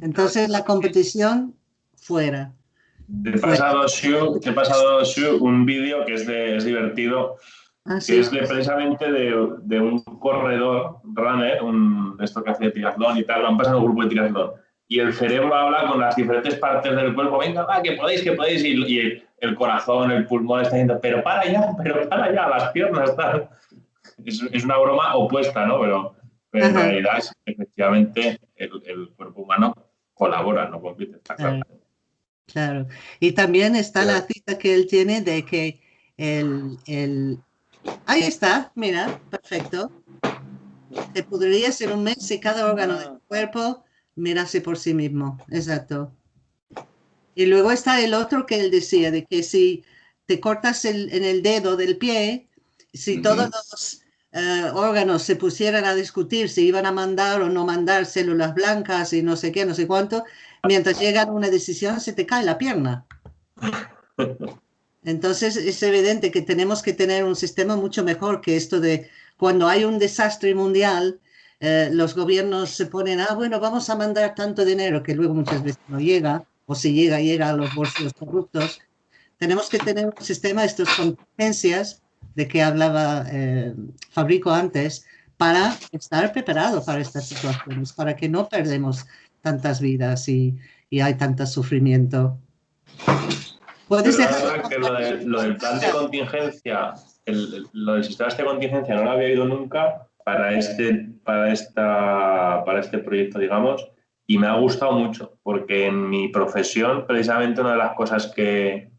Entonces la competición fuera. Te he pasado, Shu, he pasado un vídeo que es, de, es divertido Ah, que es precisamente de, de, un corredor, runner, un, esto que hace triatlón y tal, lo han pasado un grupo de triatlón. Y el cerebro habla con las diferentes partes del cuerpo, venga, va, que podéis, que podéis, y, el, corazón, el pulmón está diciendo, pero para ya, pero para ya, las piernas, tal. Es, es una broma opuesta, ¿no? Pero, pero en realidad, efectivamente, el, el, cuerpo humano colabora, no compite, está claro. Claro. Y también está la cita que él tiene de que el, el, Ahí está, mira, perfecto. Te podría ser un mes si cada órgano del cuerpo mirase por sí mismo. Exacto. Y luego está el otro que él decía, de que si te cortas en el dedo del pie, si todos los eh, órganos se pusieran a discutir si iban a mandar o no mandar células blancas y no sé qué, no sé cuánto, mientras llegan a una decisión se te cae la pierna. Entonces es evidente que tenemos que tener un sistema mucho mejor que esto de cuando hay un desastre mundial, eh, los gobiernos se ponen, ah, bueno, vamos a mandar tanto dinero que luego muchas veces no llega, o si llega, llega a los bolsillos corruptos. Tenemos que tener un sistema de estas contingencias de que hablaba eh, Fabrico antes, para estar preparado para estas situaciones, para que no perdemos tantas vidas y, y hay tanto sufrimiento. Puedes que lo, del plan de contingencia, lo del sistema de contingencia no lo había oído nunca para este, para, esta, para este proyecto, digamos, y me ha gustado mucho. porque en mi profesión, precisamente una de las cosas que,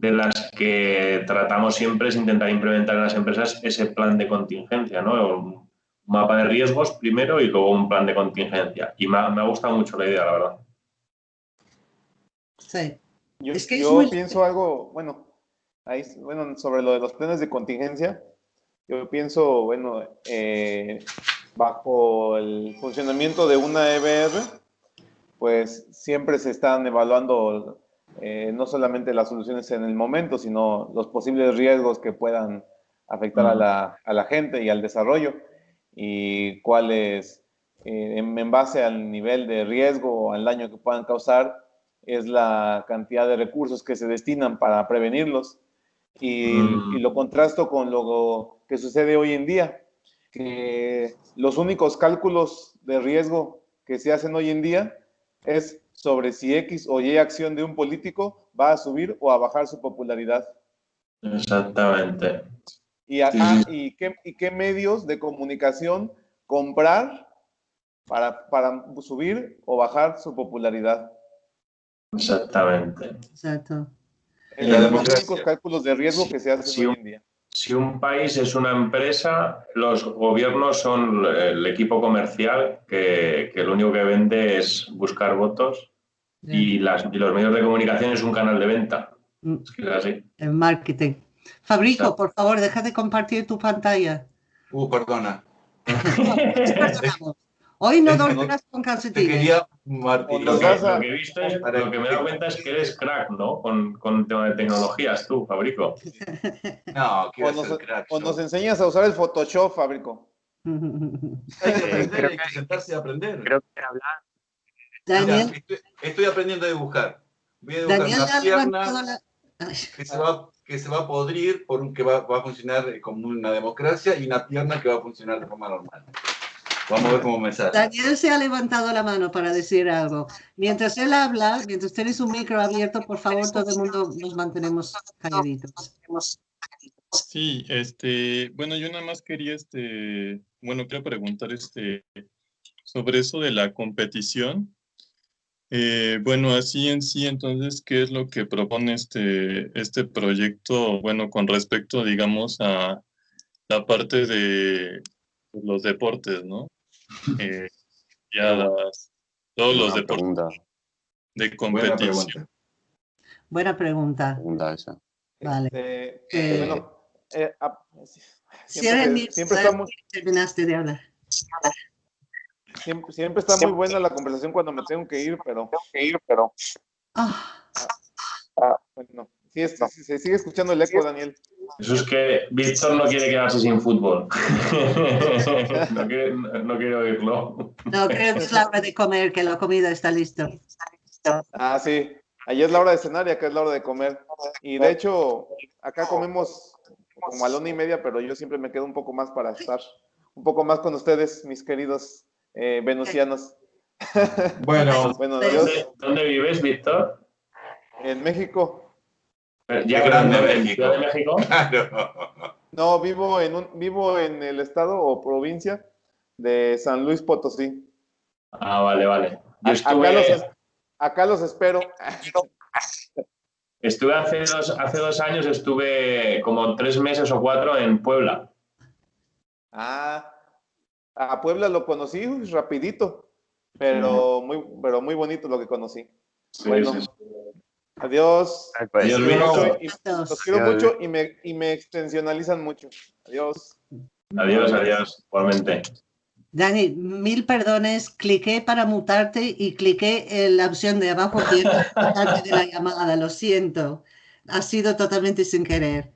de las que tratamos siempre es intentar implementar en las empresas ese plan de contingencia, ¿no? Un mapa de riesgos primero y luego un plan de contingencia. Y me ha, me ha gustado mucho la idea, la verdad. Sí. Yo, es que yo pienso algo, bueno, ahí, bueno, sobre lo de los planes de contingencia, yo pienso, bueno, eh, bajo el funcionamiento de una EBR, pues siempre se están evaluando eh, no solamente las soluciones en el momento, sino los posibles riesgos que puedan afectar a, la, a, la, gente y al desarrollo y cuáles, eh, en, base al nivel de riesgo o al daño que puedan causar, es la cantidad de recursos que se destinan para prevenirlos. Y, y lo contrasto con lo que sucede hoy en día, que los únicos cálculos de riesgo que se hacen hoy en día es sobre si X o Y acción de un político va a subir o a bajar su popularidad. Exactamente. Y, y, qué, y qué, medios de comunicación comprar para, para subir o bajar su popularidad. Exactamente. Exacto. En los únicos cálculos de riesgo que se hacen hoy en día. Si un país es una empresa, los gobiernos son el equipo comercial que, que lo único que vende es buscar votos y, las, y, los medios de comunicación es un canal de venta. Mm. Es que es así. El marketing. Fabrico, por favor, deja de compartir tu pantalla. Uh, perdona. Hoy no dormirás con calcetines. Te quería Martín. Lo, que, lo, que, he visto es, lo que me he dado cuenta es que eres crack, ¿no? Con, con el tema de tecnologías, tú, Fabrico. No, quiero o ser crack. O nos enseñas a usar el Photoshop, Fabrico. hay que aprender, hay que sentarse y aprender. Creo que hablar. Daniel. Mira, estoy, estoy, aprendiendo a dibujar. Voy a dibujar Daniel una pierna la... que, se va, que se va a podrir por un que va, va a funcionar como una democracia y una pierna que va a funcionar de forma normal. Vamos a ver cómo me sale. Daniel se ha levantado la mano para decir algo. Mientras él habla, mientras tienes un micro abierto, por favor, todo el mundo nos mantenemos calladitos. Sí, este, bueno, yo nada más quería, este, bueno, quiero preguntar, este, sobre eso de la competición. Eh, bueno, así en sí, entonces, ¿qué es lo que propone este, este proyecto, bueno, con respecto, digamos, a la parte de los deportes, ¿no? Eh, ya todos los deportes de competición. Buena pregunta. Buena esa. Vale. Este, eh, bueno, eh, siempre, siempre estamos... terminaste de hablar. Siempre, siempre está muy buena la conversación cuando me tengo que ir, pero... Tengo que ir, pero... Ah. Ah, bueno, sí, sí, se sigue escuchando el eco, Daniel. Eso es que Víctor no quiere quedarse sin fútbol. no, quiere, no, quiere, oírlo. No, creo que es la hora de comer, que la comida está lista. Ah, sí. Allí es la hora de cenar y acá es la hora de comer. Y de hecho, acá comemos como a la una y media, pero yo siempre me quedo un poco más para estar un poco más con ustedes, mis queridos eh, venusianos. Bueno, bueno ¿dónde, ¿dónde vives, Víctor? En México. Ya grande México. de México? No, vivo en, un, vivo en el estado o provincia de San Luis Potosí. Ah, vale, vale. Yo estuve... acá, los, acá los espero. Estuve hace dos, hace dos años, estuve como tres meses o cuatro en Puebla. Ah, a Puebla lo conocí rapidito, pero muy, pero muy bonito lo que conocí. Sí, bueno, sí, sí. Adiós. Adiós, Los quiero mucho y me, y me extensionalizan mucho. Adiós. Adiós, adiós, igualmente. Dani, mil perdones, cliqué para mutarte y cliqué en la opción de abajo de la llamada, lo siento. Ha sido totalmente sin querer.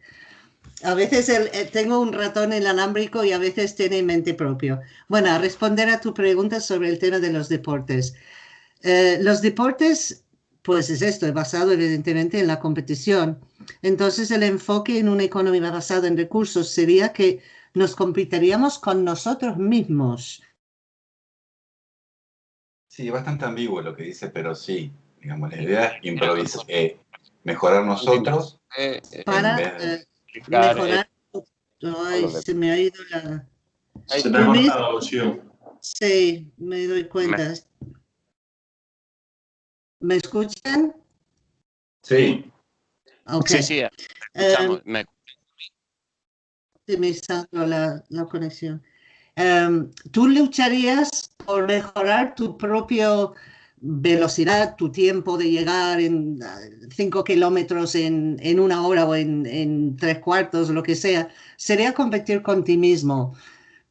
A veces el, eh, tengo un ratón inalámbrico y a veces tiene mente propio. Bueno, a responder a tu pregunta sobre el tema de los deportes. Eh, los deportes pues es esto, es basado evidentemente en la competición. Entonces el enfoque en una economía basada en recursos sería que nos competiríamos con nosotros mismos. Sí, bastante ambiguo lo que dice, pero sí, digamos, la idea es improvisar, eh, mejorar nosotros. Para eh, mejorar. Ay, se me ha ido la... Se me ha la opción. Sí, me doy cuenta. ¿Me escuchan? Sí. Sí, sí, eh, escuchamos. me... Sí, me la, la conexión. Em, ¿Tú lucharías por mejorar tu propia velocidad, tu tiempo de llegar en cinco kilómetros en, en, una hora o en, en, tres cuartos, lo que sea? Sería competir con ti mismo.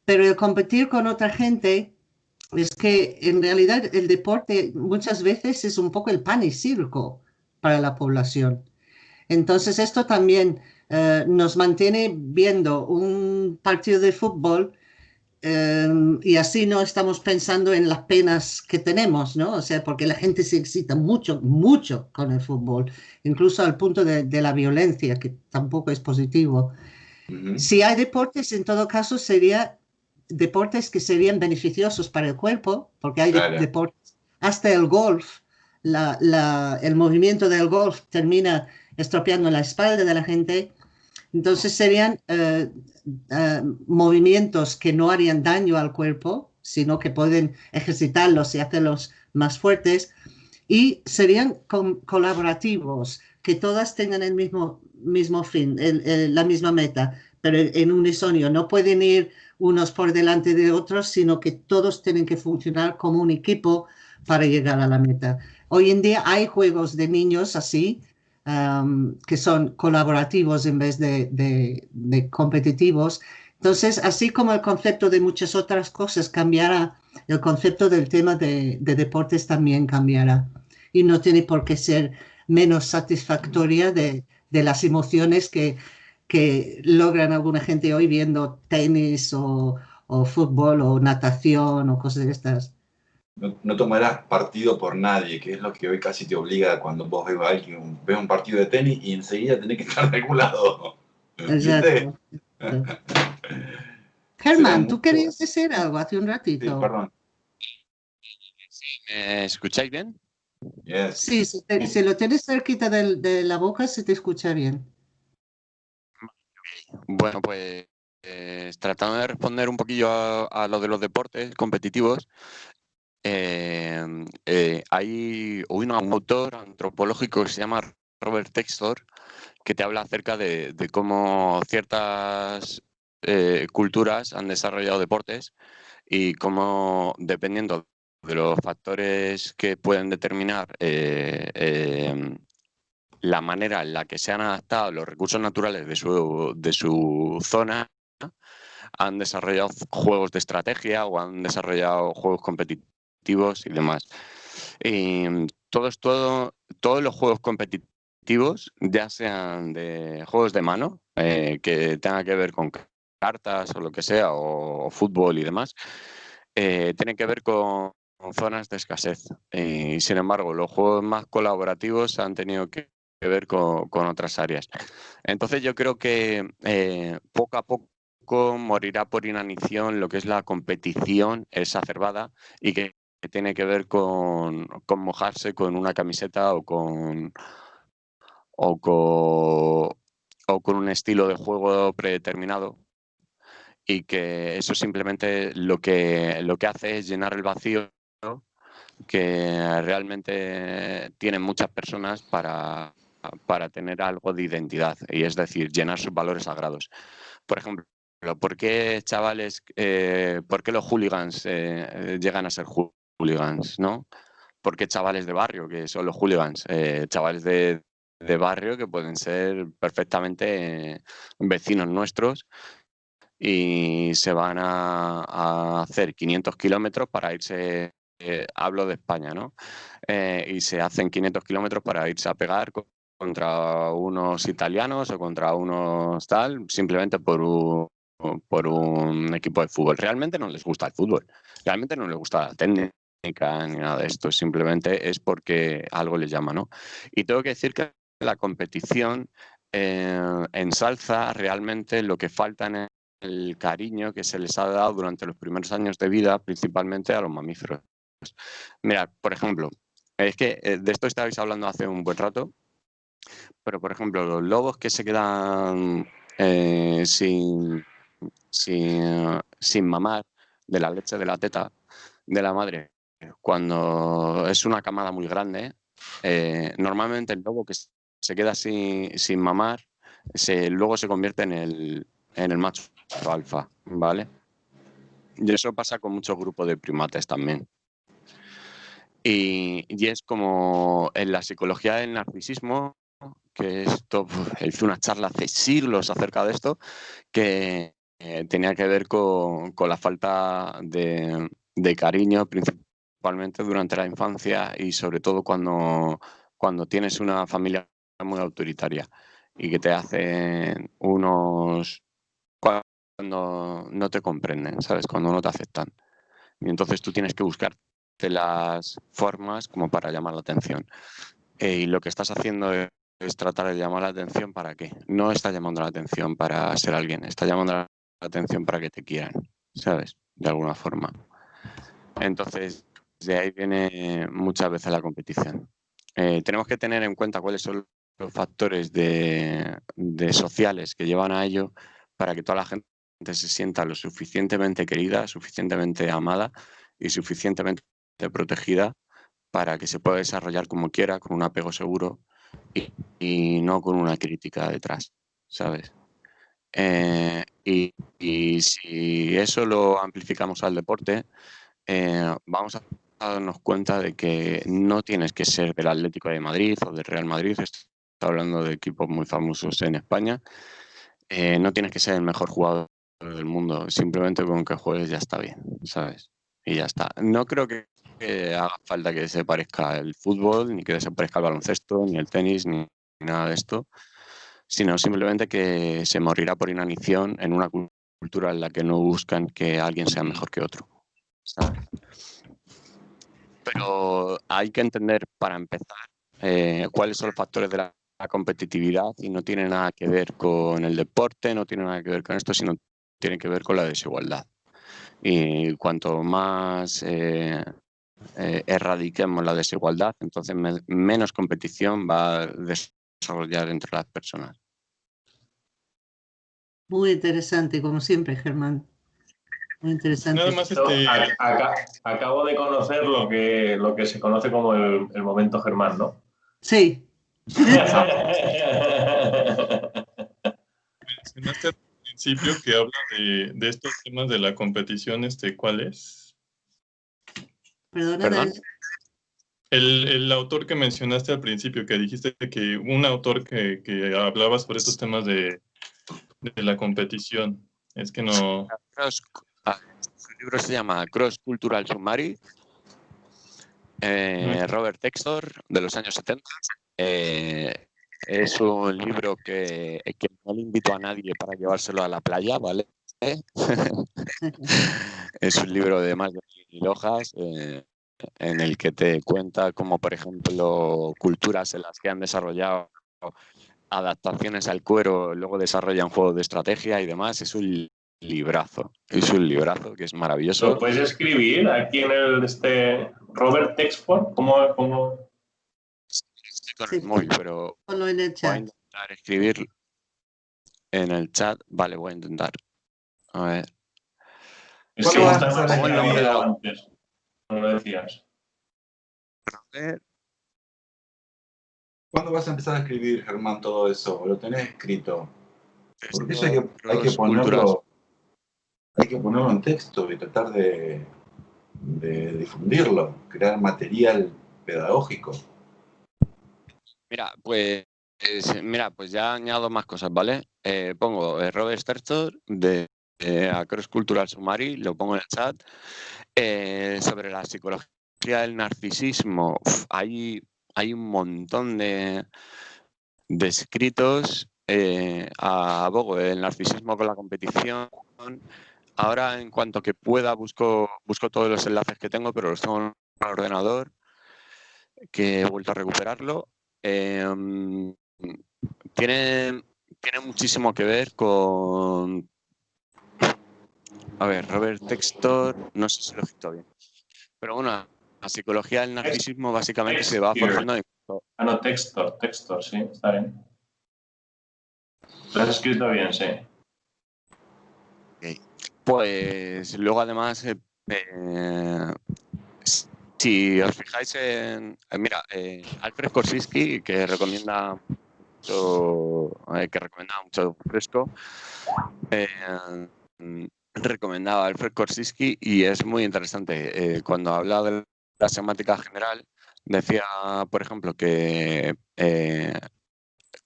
Pero el competir con otra gente es que en realidad el deporte muchas veces es un poco el pan y circo para la población. Entonces esto también eh, nos mantiene viendo un partido de fútbol eh, y así no estamos pensando en las penas que tenemos, ¿no? O sea, porque la gente se excita mucho, mucho con el fútbol, incluso al punto de, la violencia, que tampoco es positivo. Si hay deportes, en todo caso, sería deportes que serían beneficiosos para el cuerpo, porque hay deportes, hasta el golf, el movimiento del golf termina estropeando la espalda de la gente. Entonces serían eh, eh, movimientos que no harían daño al cuerpo, sino que pueden ejercitarlos y hacerlos más fuertes. Y serían colaborativos, que todas tengan el mismo, mismo fin, la misma meta, pero en unisonio. No pueden ir unos por delante de otros, sino que todos tienen que funcionar como un equipo para llegar a la meta. Hoy en día hay juegos de niños así, que son colaborativos en vez de, competitivos. Entonces, así como el concepto de muchas otras cosas cambiará, el concepto del tema de, deportes también cambiará. Y no tiene por qué ser menos satisfactoria de, las emociones que, que logran alguna gente hoy viendo tenis o, o fútbol o natación o cosas de estas no, tomarás partido por nadie, que es lo que hoy casi te obliga cuando vos ves, alguien, ves un partido de tenis y enseguida tenés que estar regulado. Exacto. Germán, tú querías decir algo hace un ratito. Sí, perdón. ¿Me escucháis bien? Sí, si, lo tienes cerquita de, la boca se te escucha bien. Bueno, pues eh, tratando de responder un poquillo a, a, lo de los deportes competitivos, Em, eh, hay un autor antropológico que se llama Robert Textor que te habla acerca de, cómo ciertas eh, culturas han desarrollado deportes y cómo, dependiendo de los factores que pueden determinar eh, em, la manera en la que se han adaptado los recursos naturales de su, de su zona, han desarrollado juegos de estrategia o han desarrollado juegos competitivos y demás. Y todos, todo, todos los juegos competitivos, ya sean de juegos de mano, eh, que tengan que ver con cartas o lo que sea, o, fútbol y demás, eh, tienen que ver con, zonas de escasez. Y sin embargo, los juegos más colaborativos han tenido que, ver con, otras áreas. Entonces yo creo que eh, poco a poco morirá por inanición lo que es la competición exacerbada y que que tiene que ver con, mojarse con una camiseta o con, o con, o con un estilo de juego predeterminado y que eso simplemente lo que, lo que hace es llenar el vacío que realmente tienen muchas personas para, para tener algo de identidad y es decir, llenar sus valores sagrados. Por ejemplo, ¿por qué chavales, eh, por qué los hooligans eh, llegan a ser hooligans, ¿no? Porque chavales de barrio, que son los hooligans, eh, chavales de, barrio que pueden ser perfectamente vecinos nuestros y se van a, hacer 500 kilómetros para irse, eh, hablo de España, ¿no? Eh, y se hacen 500 kilómetros para irse a pegar contra unos italianos o contra unos tal, simplemente por un, por un equipo de fútbol. Realmente no les gusta el fútbol, realmente no les gusta la técnica ni nada de esto, simplemente es porque algo les llama, ¿no? Y tengo que decir que la competición eh, ensalza realmente lo que falta en el cariño que se les ha dado durante los primeros años de vida, principalmente a los mamíferos. Mira, por ejemplo, es que eh, de esto estabais hablando hace un buen rato, pero por ejemplo, los lobos que se quedan eh, sin, sin, sin mamar de la leche de la teta de la madre cuando es una camada muy grande, eh, normalmente el lobo que se queda sin, sin mamar, luego se convierte en el, macho alfa, ¿vale? Y eso pasa con muchos grupos de primates también. Y, es como en la psicología del narcisismo, que esto, hice una charla hace siglos acerca de esto, que eh, tenía que ver con, la falta de, de, cariño, principalmente durante la infancia y sobre todo cuando, cuando tienes una familia muy autoritaria y que te hacen unos cuando no te comprenden, ¿sabes? Cuando no te aceptan. Y entonces tú tienes que buscarte las formas como para llamar la atención. Eh, y lo que estás haciendo es, tratar de llamar la atención para qué. No está llamando la atención para ser alguien, está llamando la atención para que te quieran, ¿sabes? De alguna forma. Entonces, de ahí viene muchas veces la competición. Eh, tenemos que tener en cuenta cuáles son los factores de, sociales que llevan a ello para que toda la gente se sienta lo suficientemente querida, suficientemente amada y suficientemente protegida para que se pueda desarrollar como quiera, con un apego seguro y, no con una crítica detrás, ¿sabes? Eh, y, si eso lo amplificamos al deporte, eh, vamos a darnos cuenta de que no tienes que ser del Atlético de Madrid o del Real Madrid, estoy hablando de equipos muy famosos en España, eh, no tienes que ser el mejor jugador del mundo, simplemente con que juegues ya está bien, ¿sabes? Y ya está. No creo que, haga falta que se parezca el fútbol, ni que se parezca el baloncesto, ni el tenis, ni nada de esto, sino simplemente que se morirá por inanición en una cultura en la que no buscan que alguien sea mejor que otro, ¿sabes? Pero hay que entender, para empezar, eh, cuáles son los factores de la competitividad y no tiene nada que ver con el deporte, no tiene nada que ver con esto, sino tiene que ver con la desigualdad. Y cuanto más eh, eh, erradiquemos la desigualdad, entonces menos competición va a desarrollar entre las personas. Muy interesante, como siempre, Germán. Muy interesante. Este, acabo de conocer lo que, lo que se conoce como el, el momento Germán, ¿no? Sí. Mencionaste principio que habla de, estos temas de la competición, este, ¿cuál es? Perdón. El, autor que mencionaste al principio, que dijiste que un autor que, hablaba sobre estos temas de, la competición, es que no... libro se llama Cross Cultural Summary, eh, Robert Textor, de los años 70. Es un libro que, no le invito a nadie para llevárselo a la playa, ¿vale? es un libro de más de mil hojas eh, en el que te cuenta como, por ejemplo, culturas en las que han desarrollado adaptaciones al cuero, luego desarrollan juegos de estrategia y demás. Es un librazo, es un librazo que es maravilloso. ¿Lo puedes escribir aquí en el este Robert Texford? ¿Cómo, cómo, con el móvil, pero en el chat. voy a intentar escribir en el chat. Vale, voy a intentar. A ver. Es que está de antes, como lo decías. ¿Cuándo vas a empezar a escribir, Germán, todo eso? ¿Lo tenés escrito? Porque eso hay que, hay que ponerlo hay que ponerlo en texto y tratar de, difundirlo, crear material pedagógico. Mira, pues mira, pues ya añado más cosas, ¿vale? Eh, pongo eh, Robert Stertor de eh, Across Cultural Summary, lo pongo en el chat. sobre la psicología del narcisismo, hay, hay un montón de, de escritos. a Bogo, el narcisismo con la competición. Ahora, en cuanto que pueda, busco, todos los enlaces que tengo, pero los tengo en el ordenador, que he vuelto a recuperarlo Em, tiene, muchísimo que ver con... A ver, Robert Textor, no sé si lo he escrito bien. Pero bueno, la psicología del narcisismo básicamente se va formando en... Ah, no, Textor, Textor, sí, está bien. Lo has escrito bien, sí. Pues luego además eh, eh, si os fijáis en, mira, eh, Alfred Korsisky, que recomienda mucho, que recomienda mucho fresco, recomendaba Alfred Korsisky y es muy interesante. cuando habla de la semántica general, decía, por ejemplo, que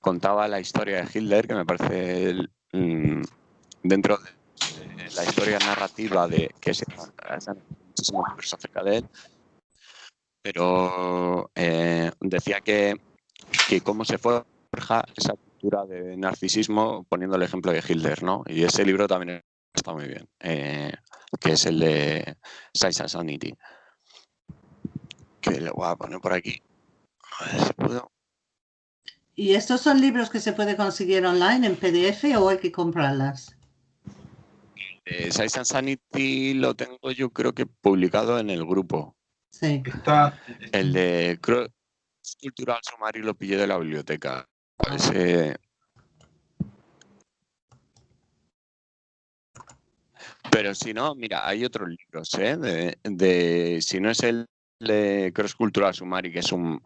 contaba la historia de Hitler, que me parece mm, dentro de la historia narrativa de que se muchísimo acerca de él, pero eh, decía que, que cómo se forja esa cultura de narcisismo poniendo el ejemplo de Hitler, ¿no? Y ese libro también está muy bien, eh, que es el de Size and Sanity, que lo voy a poner por aquí. A ver si puedo. ¿Y estos son libros que se puede conseguir online en PDF o hay que comprarlas? Eh, Size and Sanity lo tengo yo creo que publicado en el grupo. Sí. Está, El de Cross Cultural Sumario lo pillé de la biblioteca. Ese... Pero si no, mira, hay otros libros, ¿eh? De, de- si no es el de Cross Cultural Summary, que es un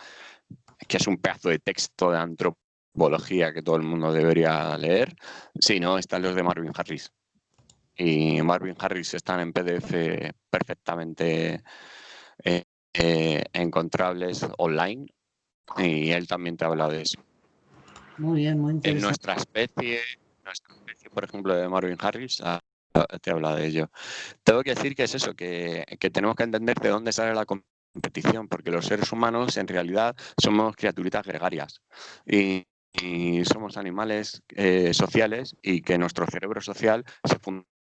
que es un pedazo de texto de antropología que todo el mundo debería leer, si no, están los de Marvin Harris. Y Marvin Harris están en PDF perfectamente eh, eh, encontrables online y él también te habla de eso. Muy bien, muy En interesante. nuestra especie, nuestra especie, por ejemplo, de Marvin Harris, ah, te habla de ello. Tengo que decir que es eso, que, que tenemos que entender de dónde sale la competición, porque los seres humanos en realidad somos criaturitas gregarias y, y somos animales eh, sociales y que nuestro cerebro social se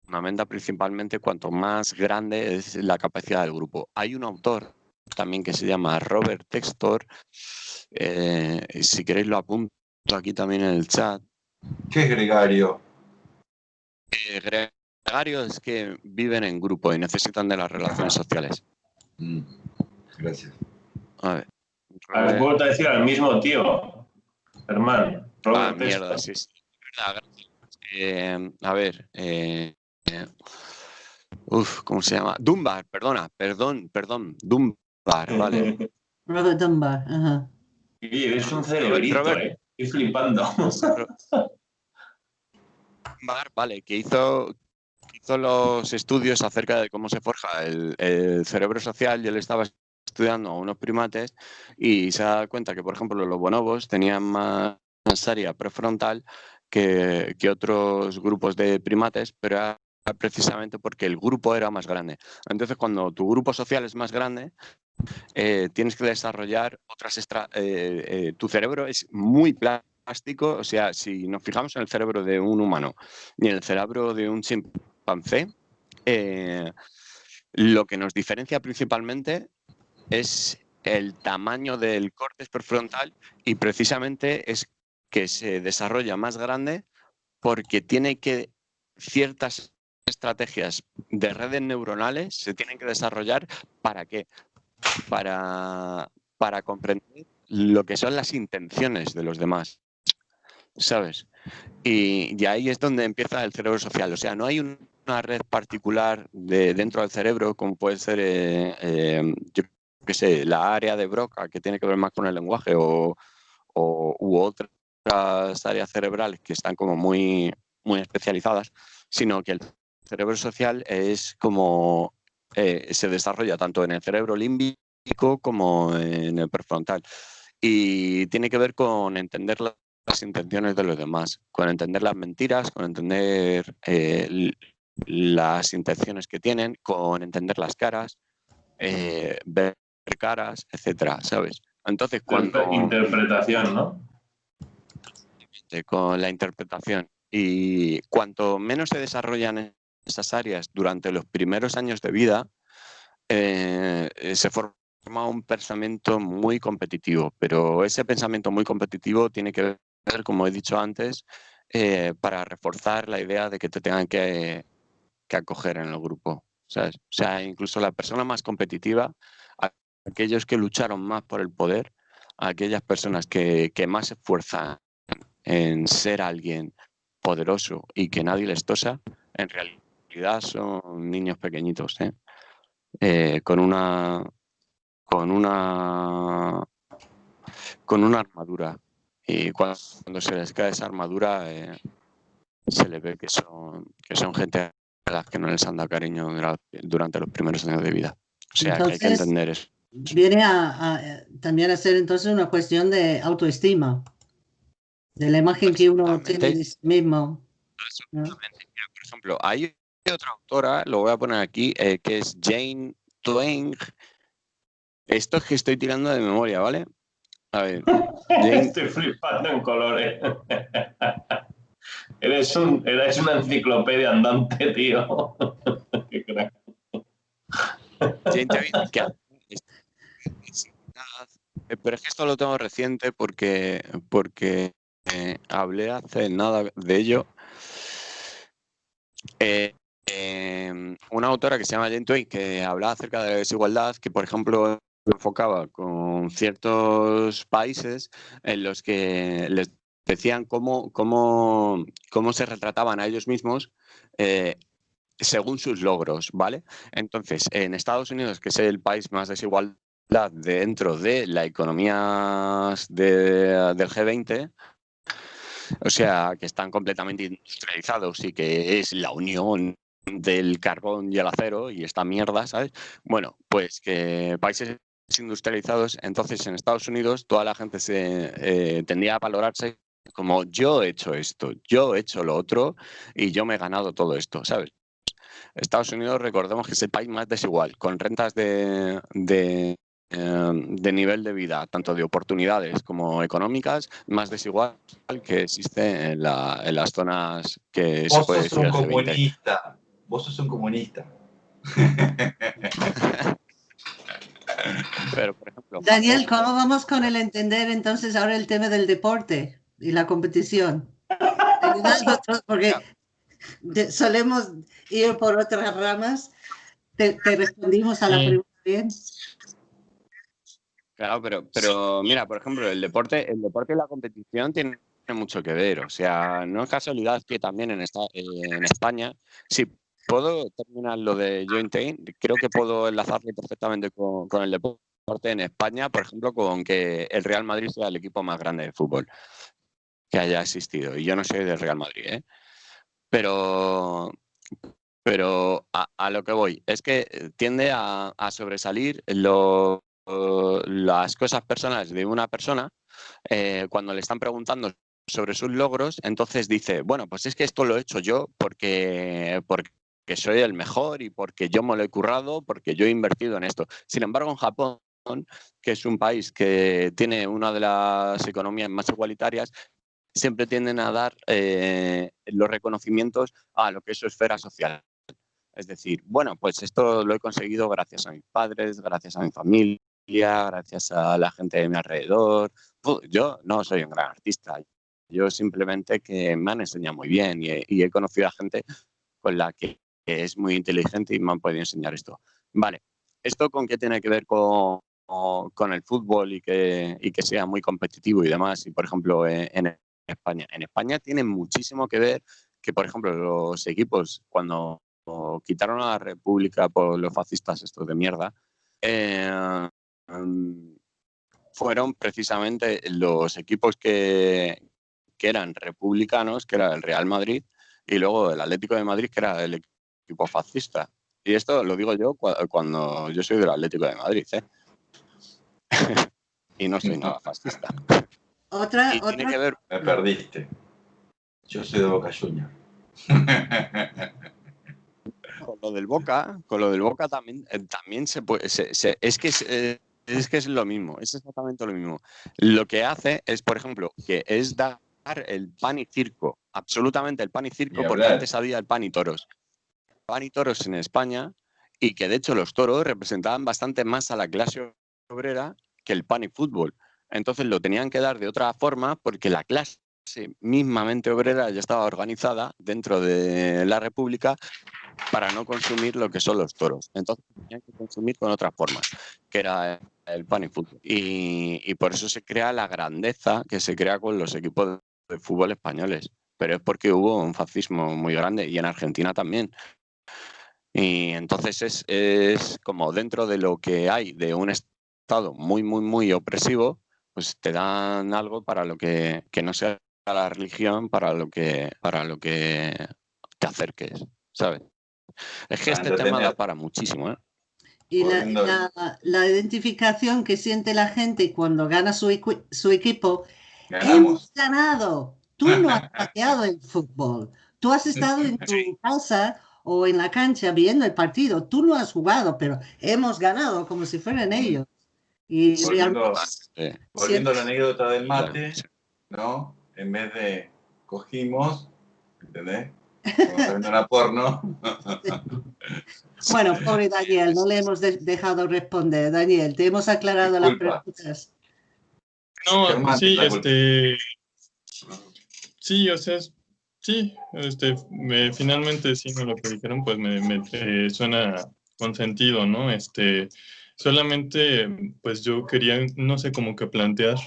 fundamenta principalmente cuanto más grande es la capacidad del grupo. Hay un autor también que se llama Robert Textor, eh, si queréis lo apunto aquí también en el chat. ¿Qué es gregario? Eh, gregarios que viven en grupo y necesitan de las relaciones sociales. Mm, Gracias. A ver. A ver, puedo decir al mismo tío, hermano. Ah, mierda, sí, sí. Verdad, gracias. Eh, a ver. eh, eh, uf, ¿cómo se llama? Dunbar, perdona, perdón, perdón. Dunbar, vale. Robert Dunbar, ajá. Eres un cerebrito, Robert- ¿eh? Estoy flipando. Dunbar, vale, que hizo, hizo los estudios acerca de cómo se forja el, el cerebro social y él estaba estudiando a unos primates y se da cuenta que, por ejemplo, los bonobos tenían más área prefrontal que, que otros grupos de primates, pero era precisamente porque el grupo era más grande. Entonces, cuando tu grupo social es más grande, eh, tienes que desarrollar otras extra... eh, eh, tu cerebro es muy plástico, o sea, si nos fijamos en el cerebro de un humano y en el cerebro de un chimpancé, lo que nos diferencia principalmente es el tamaño del córtex prefrontal y precisamente es que se desarrolla más grande porque tiene que ciertas estrategias de redes neuronales se tienen que desarrollar para qué? Para, para comprender lo que son las intenciones de los demás, ¿sabes? Y, y ahí es donde empieza el cerebro social. O sea, no hay un- una red particular de, dentro del cerebro como puede ser, eh, eh, yo qué sé, la área de Broca que tiene que ver más con el lenguaje o, o- u otras áreas cerebrales que están como muy, muy especializadas, sino que el cerebro social es como eh, se desarrolla tanto en el cerebro límbico como en el prefrontal. Y tiene que ver con entender la- las intenciones de los demás, con entender las mentiras, con entender eh, las intenciones que tienen, con entender las caras, eh, ver caras, etcétera, ¿sabes? Entonces, cuando Interpretación, ¿no? con la interpretación. Y cuanto menos se desarrollan esas áreas durante los primeros años de vida, eh, eh, se forma un pensamiento muy competitivo. Pero ese pensamiento muy competitivo tiene que ver, como he dicho antes, eh, para reforzar la idea de que te tengan que, que acoger en el grupo. ¿sabes? O sea, incluso la persona más competitiva, aquellos que lucharon más por el poder, aquellas personas que, que más se esfuerzan en ser alguien poderoso y que nadie les tosa, en realidad son niños pequeñitos, ¿eh? Eh, con una con una con una armadura. Y cuando, se les cae esa armadura, eh, se le ve que son, que son gente a las que no les han dado cariño durante los primeros años de vida. O sea, que hay que entender eso. Viene a, también a ser entonces una cuestión de autoestima, de la imagen que uno tiene de sí mismo. Por ejemplo, hay otra autora, lo voy a poner aquí, eh, que es Jane Twain. Esto es que estoy tirando de memoria, ¿vale? A ver. Estoy flipando en colores. eres, un, eres una enciclopedia andante, tío. Qué crack. pero es que esto lo tengo reciente porque, porque eh, hablé hace nada de ello. Eh, em, una autora que se llama Jane Twain que hablaba acerca de la desigualdad, que por ejemplo enfocaba con ciertos países en los que les decían cómo, cómo, cómo se retrataban a ellos mismos eh, según sus logros, ¿vale? Entonces, en Estados Unidos, que es el país más desigual dentro de la economía del G20, o sea, que están completamente industrializados y que es la unión del carbón y el acero y esta mierda, ¿sabes? Bueno, pues que países industrializados, entonces en Estados Unidos toda la gente se eh, tendía a valorarse como yo he hecho esto, yo he hecho lo otro y yo me he ganado todo esto, ¿sabes? Estados Unidos, recordemos que es el país más desigual, con rentas de, de, em, nivel de vida, tanto de oportunidades como económicas, más desigual que existe en, las zonas que se puede comunista. Vos sos un comunista. Pero, por ejemplo, Daniel, ¿cómo vamos con el entender entonces ahora el tema del deporte y la competición? porque solemos ir por otras ramas. Te, respondimos a la pregunta bien. Claro, pero, pero mira, por ejemplo, el deporte, el deporte y la competición tienen mucho que ver. O sea, no es casualidad que también en, esta, en España, si puedo terminar lo de Joint creo que puedo enlazarlo perfectamente con, el deporte en España, por ejemplo, con que el Real Madrid sea el equipo más grande de fútbol que haya existido. Y yo no soy del Real Madrid, ¿eh? Pero, pero a, lo que voy es que tiende a, sobresalir las cosas personales de una persona eh, cuando le están preguntando sobre sus logros, entonces dice, bueno, pues es que esto lo he hecho yo porque, porque soy el mejor y porque yo me lo he currado, porque yo he invertido en esto. Sin embargo, en Japón, que es un país que tiene una de las economías más igualitarias, siempre tienden a dar eh, los reconocimientos a lo que es su esfera social. Es decir, bueno, pues esto lo he conseguido gracias a mis padres, gracias a mi familia, gracias a la gente de mi alrededor. Yo no soy un gran artista, yo simplemente que me han enseñado muy bien y he, conocido a gente con la que es muy inteligente y me han podido enseñar esto. Vale, ¿esto con qué tiene que ver con, con el fútbol y que, y que sea muy competitivo y demás? Y por ejemplo, en España. En España tiene muchísimo que ver que, por ejemplo, los equipos, cuando quitaron a la República por los fascistas estos de mierda, eh, mm, fueron precisamente los equipos que, que eran republicanos, que era el Real Madrid, y luego el Atlético de Madrid, que era el equipo fascista. Y esto lo digo yo cuando yo soy del Atlético de Madrid, ¿eh? y no soy nada fascista. Otra, otra... Me perdiste. Yo soy de Boca Junior. con lo del Boca, con lo del Boca también, eh, también se puede, es que eh, es, que es lo mismo, es exactamente lo mismo. Lo que hace es, por ejemplo, que es dar el pan y circo, absolutamente el pan y circo, porque antes había el pan y toros. Pan y toros en España, y que de hecho los toros representaban bastante más a la clase obrera que el pan y fútbol. Entonces lo tenían que dar de otra forma porque la clase mismamente obrera ya estaba organizada dentro de la República para no consumir lo que son los toros. Entonces tenían que consumir con otras formas, que era el pan y fútbol. Y, por eso se crea la grandeza que se crea con los equipos de fútbol españoles. Pero es porque hubo un fascismo muy grande y en Argentina también. Y entonces es, es como dentro de lo que hay de un estado muy, muy, muy opresivo, pues te dan algo para lo que, que no sea la religión, para lo que, para lo que te acerques, ¿sabes? Es que este tema da para muchísimo, ¿eh? Y la, la, identificación que siente la gente cuando gana su, su equipo, hemos ganado. Tú no has pateado el fútbol. Tú has estado en tu casa o en la cancha viendo el partido. Tú no has jugado, pero hemos ganado como si fueran ellos. Y volviendo, volviendo a la anécdota del mate, ¿no? En vez de cogimos, ¿entendés? la porno. bueno, pobre Daniel, no le hemos dejado responder. Daniel, te hemos aclarado las preguntas. No, sí, este. Sí, o sea, sí, este, me, finalmente sí, lo que dijeron, pues me, me suena con sentido, ¿no? Este, solamente, pues yo quería, no sé, como que plantear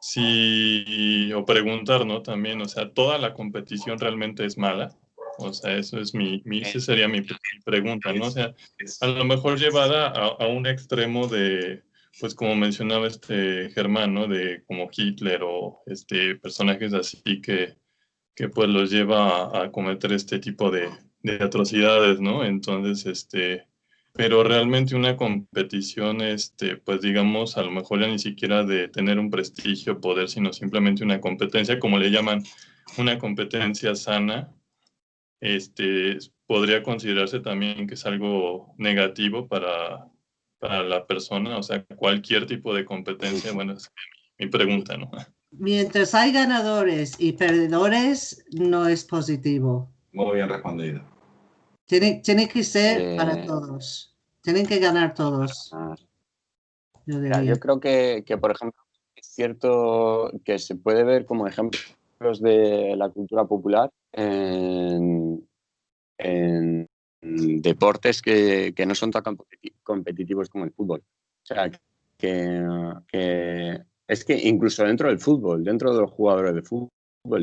si, o preguntar, ¿no? También, o sea, ¿toda la competición realmente es mala? O sea, eso es mi, mi esa sería mi, pregunta, ¿no? O sea, a lo mejor llevada a, un extremo de, pues como mencionaba este Germán, ¿no? De como Hitler o este, personajes así que, que pues los lleva a, cometer este tipo de, de, atrocidades, ¿no? Entonces, este, pero realmente una competición, este, pues digamos, a lo mejor ya ni siquiera de tener un prestigio, poder, sino simplemente una competencia, como le llaman, una competencia sana, este, podría considerarse también que es algo negativo para, para la persona, o sea, cualquier tipo de competencia, bueno, es mi pregunta, ¿no? Mientras hay ganadores y perdedores, no es positivo. Muy bien respondido. Tiene, tiene que ser para todos. Tienen que ganar todos. Yo, yo creo que, que, por ejemplo, es cierto que se puede ver como ejemplos de la cultura popular en, deportes que, no son tan competitivos como el fútbol. O sea, que, es que incluso dentro del fútbol, dentro de los jugadores de fútbol,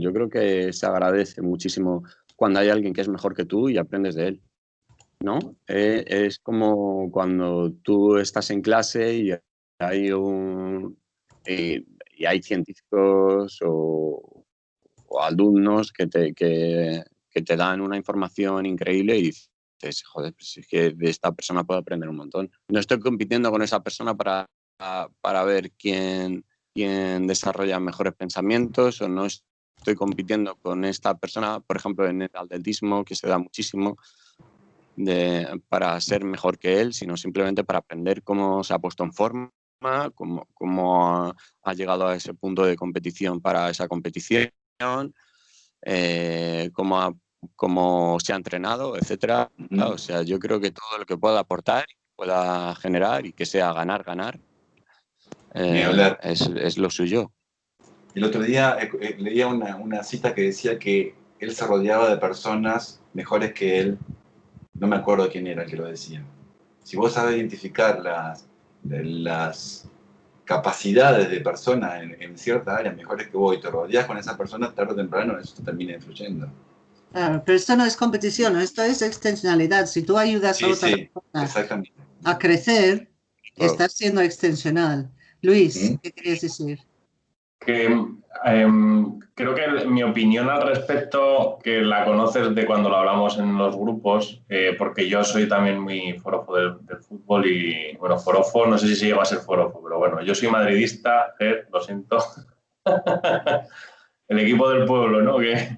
yo creo que se agradece muchísimo cuando hay alguien que es mejor que tú y aprendes de él. ¿no? Eh, es como cuando tú estás en clase y hay un y hay científicos o, o alumnos que te, que, que te dan una información increíble y dices, joder, pues es que de esta persona puedo aprender un montón. No estoy compitiendo con esa persona para, para ver quién, quién desarrolla mejores pensamientos o no estoy compitiendo con esta persona, por ejemplo, en el atletismo, que se da muchísimo, de, para ser mejor que él, sino simplemente para aprender cómo se ha puesto en forma, cómo, cómo ha llegado a ese punto de competición para esa competición eh, cómo, se ha entrenado, etcétera. O sea, yo creo que todo lo que pueda aportar, pueda generar y que sea ganar, ganar, eh, es, lo suyo. El otro día eh, leía una, una, cita que decía que él se rodeaba de personas mejores que él. No me acuerdo quién era el que lo decía. Si vos sabes identificar las, las capacidades de personas en, cierta área mejores que vos y te rodeas con esa persona, tarde o temprano eso termina influyendo. Claro, pero esto no es competición, esto es extensionalidad. Si tú ayudas a otra persona a crecer, estás siendo extensional. Luis, ¿qué querías decir? que em, creo que mi opinión al respecto, que la conoces de cuando lo hablamos en los grupos, eh, porque yo soy también muy forofo del, fútbol y, bueno, forofo, no sé si se llega a ser forofo, pero bueno, yo soy madridista, lo siento. El equipo del pueblo, ¿no? Que,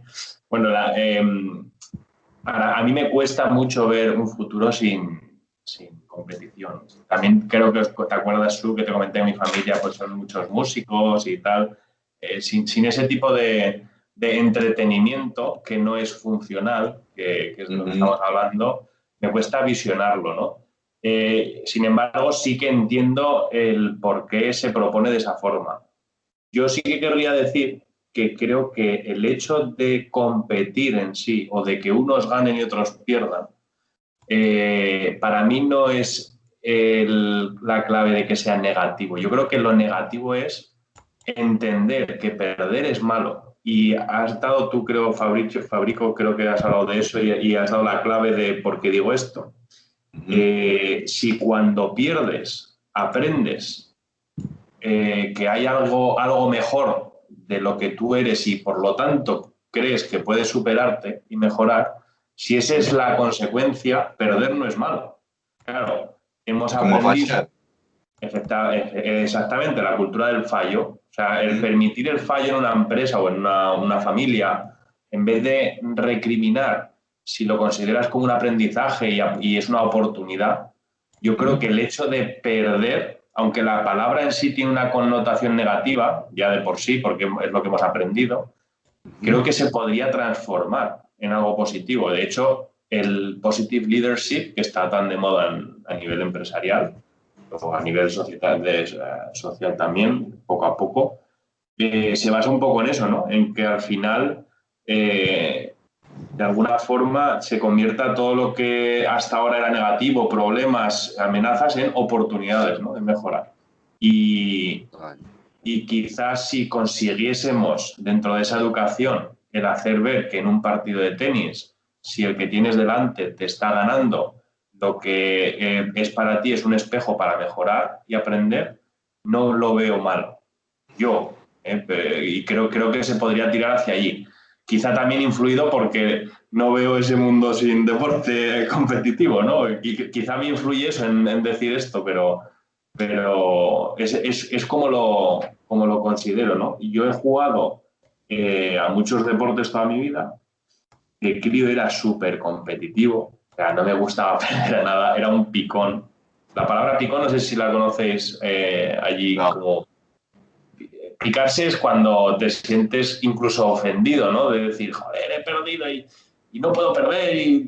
bueno, em, a, mí me cuesta mucho ver un futuro sin, sin competición. También creo que te acuerdas tú que te comenté en mi familia, pues son muchos músicos y tal. Eh, sin, sin, ese tipo de, de, entretenimiento que no es funcional, que, es de lo que estamos hablando, me cuesta visionarlo, ¿no? Eh, sin embargo, sí que entiendo el por qué se propone de esa forma. Yo sí que querría decir que creo que el hecho de competir en sí o de que unos ganen y otros pierdan eh, para mí no es la clave de que sea negativo. Yo creo que lo negativo es entender que perder es malo. Y has dado tú, creo, Fabricio, Fabrico, creo que has hablado de eso y, has dado la clave de por qué digo esto. Eh, si cuando pierdes aprendes eh, que hay algo, algo mejor de lo que tú eres y por lo tanto crees que puedes superarte y mejorar, si esa es la consecuencia, perder no es malo. Claro, hemos aprendido... Exactamente, la cultura del fallo. O sea, el permitir el fallo en una empresa o en una, familia, en vez de recriminar si lo consideras como un aprendizaje y, es una oportunidad, yo creo que el hecho de perder, aunque la palabra en sí tiene una connotación negativa, ya de por sí, porque es lo que hemos aprendido, creo que se podría transformar en algo positivo. De hecho, el positive leadership, que está tan de moda a nivel empresarial, o a nivel social, de, social también, poco a poco, eh, se basa un poco en eso, ¿no? En que al final, eh, de alguna forma, se convierta todo lo que hasta ahora era negativo, problemas, amenazas, en oportunidades, ¿no? De mejorar. Y, y quizás si consiguiésemos dentro de esa educación el hacer ver que en un partido de tenis, si el que tienes delante te está ganando, lo que eh, es para ti es un espejo para mejorar y aprender, no lo veo mal. Yo, eh, y creo, creo que se podría tirar hacia allí. Quizá también influido porque no veo ese mundo sin deporte competitivo, ¿no? Y quizá me influye eso en, decir esto, pero, pero es, es, es, como, lo, como lo considero, ¿no? Yo he jugado eh, a muchos deportes toda mi vida. El crío era súper competitivo, no me gustaba perder nada, era un picón. La palabra picón no sé si la conocéis eh, allí como... Picarse es cuando te sientes incluso ofendido, ¿no? De decir, joder, he perdido y, no puedo perder y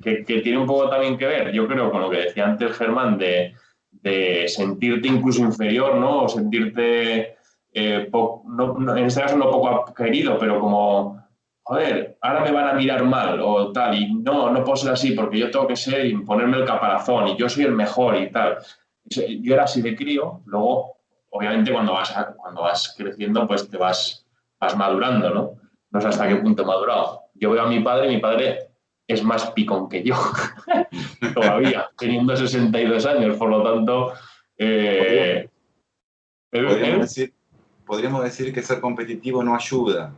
que, tiene un poco también que ver, yo creo, con lo que decía antes Germán, de, sentirte incluso inferior, ¿no? O sentirte, eh, en este caso no poco querido, pero como joder, ahora me van a mirar mal o tal, y no, no puedo ser así porque yo tengo que ser y ponerme el caparazón y yo soy el mejor y tal. Yo era así de crío, luego, obviamente, cuando vas, cuando vas creciendo, pues te vas, vas madurando, ¿no? No sé hasta qué punto he madurado. Yo veo a mi padre y mi padre es más picón que yo, todavía, teniendo 62 años, por lo tanto... Eh, podríamos, decir, podríamos decir que ser competitivo no ayuda,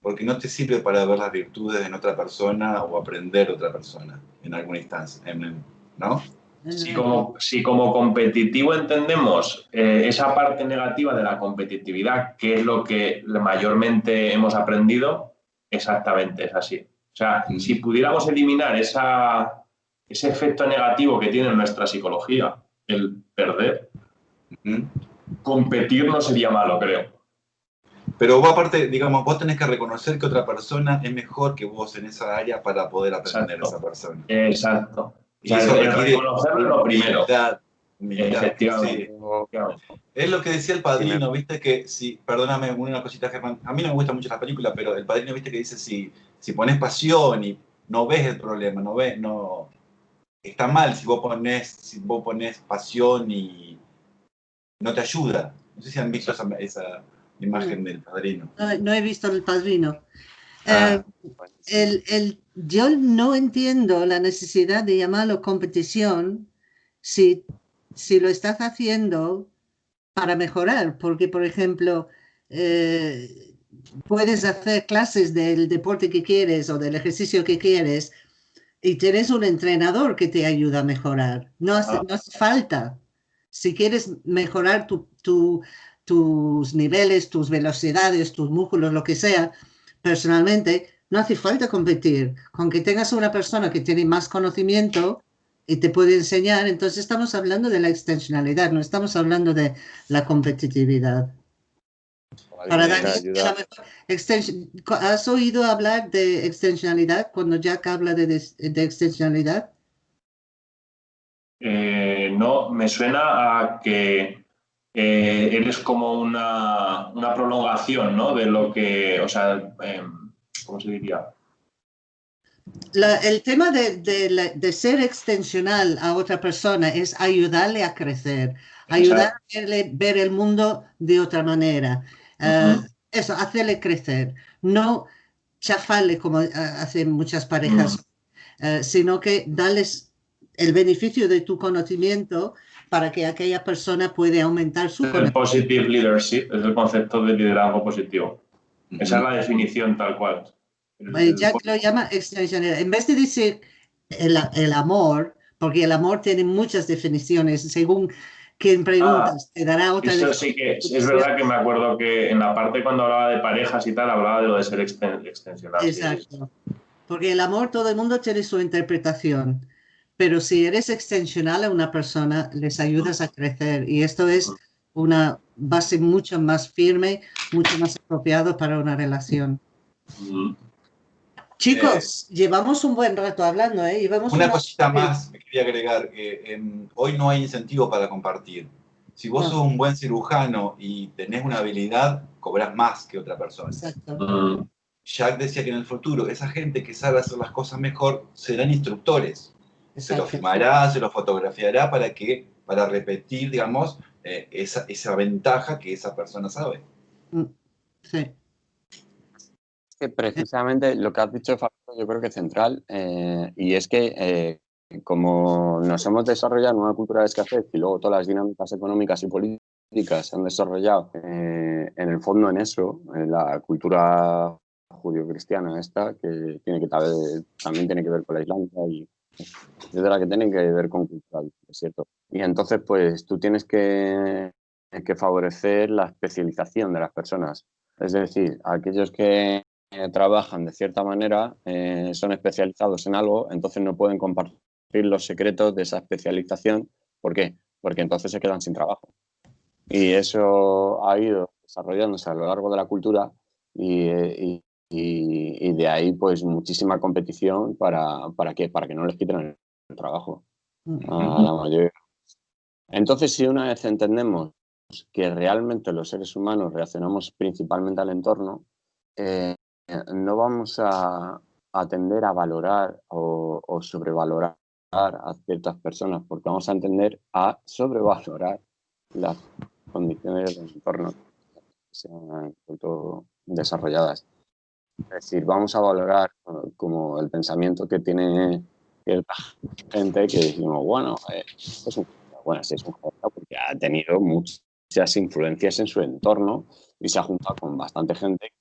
porque no te sirve para ver las virtudes en otra persona o aprender de otra persona en alguna instancia, ¿no? Si como, si como competitivo entendemos eh, esa parte negativa de la competitividad, que es lo que mayormente hemos aprendido, exactamente es así. O sea, mm. si pudiéramos eliminar esa, ese efecto negativo que tiene en nuestra psicología, el perder, competir no sería malo, creo. Pero vos aparte, digamos, vos tenés que reconocer que otra persona es mejor que vos en esa área para poder aprender a esa persona. Exacto. Y eso requiere reconocerlo lo primero. Efectivamente. Es lo que decía el padrino, viste que si, perdóname una cosita, Germán, a mí no me gusta mucho la película, pero el padrino, viste que dice si, si pones pasión y no ves el problema, no ves, no, está mal si vos pones, si vos pones pasión y no te ayuda. No sé si han visto esa, esa imagen del padrino. No, he visto el padrino. Ah, eh, el, yo no entiendo la necesidad de llamarlo competición si, si lo estás haciendo para mejorar, porque por ejemplo, eh, puedes hacer clases del deporte que quieres o del ejercicio que quieres y tienes un entrenador que te ayuda a mejorar. No hace, ah. no hace falta. Si quieres mejorar tu, tu, tus niveles, tus velocidades, tus músculos, lo que sea, personalmente, no hace falta competir. Con que tengas una persona que tiene más conocimiento y te puede enseñar, entonces estamos hablando de la extensionalidad, no estamos hablando de la competitividad. Para ¿Has oído hablar de extensionalidad cuando Jack habla de, de, extensionalidad? Eh, no, me suena a que eh, eres como una, prolongación, ¿no? De lo que, o sea, em, ¿cómo se diría? el tema de, ser extensional a otra persona es ayudarle a crecer, ayudarle a ver el mundo de otra manera. Eh, eso, hacerle crecer, no chafarle como hacen muchas parejas, sino que darles el beneficio de tu conocimiento para que aquella persona pueda aumentar su el positive leadership es el concepto de liderazgo positivo. Esa es la definición tal cual. Jack lo llama extensional. En vez de decir el, el, amor, porque el amor tiene muchas definiciones, según quien preguntas, ah, te dará otra Eso sí que es, verdad que me acuerdo que en la parte cuando hablaba de parejas y tal, hablaba de lo de ser extensional. Exacto. Porque el amor, todo el mundo tiene su interpretación, pero si eres extensional a una persona, les ayudas a crecer y esto es una base mucho más firme, mucho más apropiado para una relación. Chicos, eh, llevamos un buen rato hablando, ¿eh? una, cosita más que quería agregar, que em, hoy no hay incentivo para compartir. Si vos sos un buen cirujano y tenés una habilidad, cobras más que otra persona. Exacto. Mm. Jack decía que en el futuro esa gente que sabe hacer las cosas mejor serán instructores. Se lo filmará, se lo fotografiará para que, para repetir, digamos, eh, esa, esa ventaja que esa persona sabe. Mm. Sí que precisamente lo que has dicho, yo creo que es central, eh, y es que eh, como nos hemos desarrollado en una cultura de escasez y luego todas las dinámicas económicas y políticas se han desarrollado eh, en el fondo en eso, en la cultura judío-cristiana esta, que, tiene que también tiene que ver con la Islámica y la que tiene que ver con cultural, es cierto. Y entonces, pues tú tienes que, que favorecer la especialización de las personas. Es decir, aquellos que eh, trabajan de cierta manera, eh, son especializados en algo, entonces no pueden compartir los secretos de esa especialización. ¿Por qué? Porque entonces se quedan sin trabajo. Y eso ha ido desarrollándose a lo largo de la cultura y, y, y, de ahí pues muchísima competición para, para, que, para que no les quiten trabajo a la mayoría. Entonces, si una vez entendemos que realmente los seres humanos reaccionamos principalmente al entorno, eh, no vamos a, atender a valorar o, sobrevalorar a ciertas personas, porque vamos a entender a sobrevalorar las condiciones del entorno que sean desarrolladas. Es decir, vamos a valorar como el pensamiento que tiene cierta gente que decimos, bueno, eh, es un, bueno, es un porque ha tenido muchas influencias en su entorno y se ha juntado con bastante gente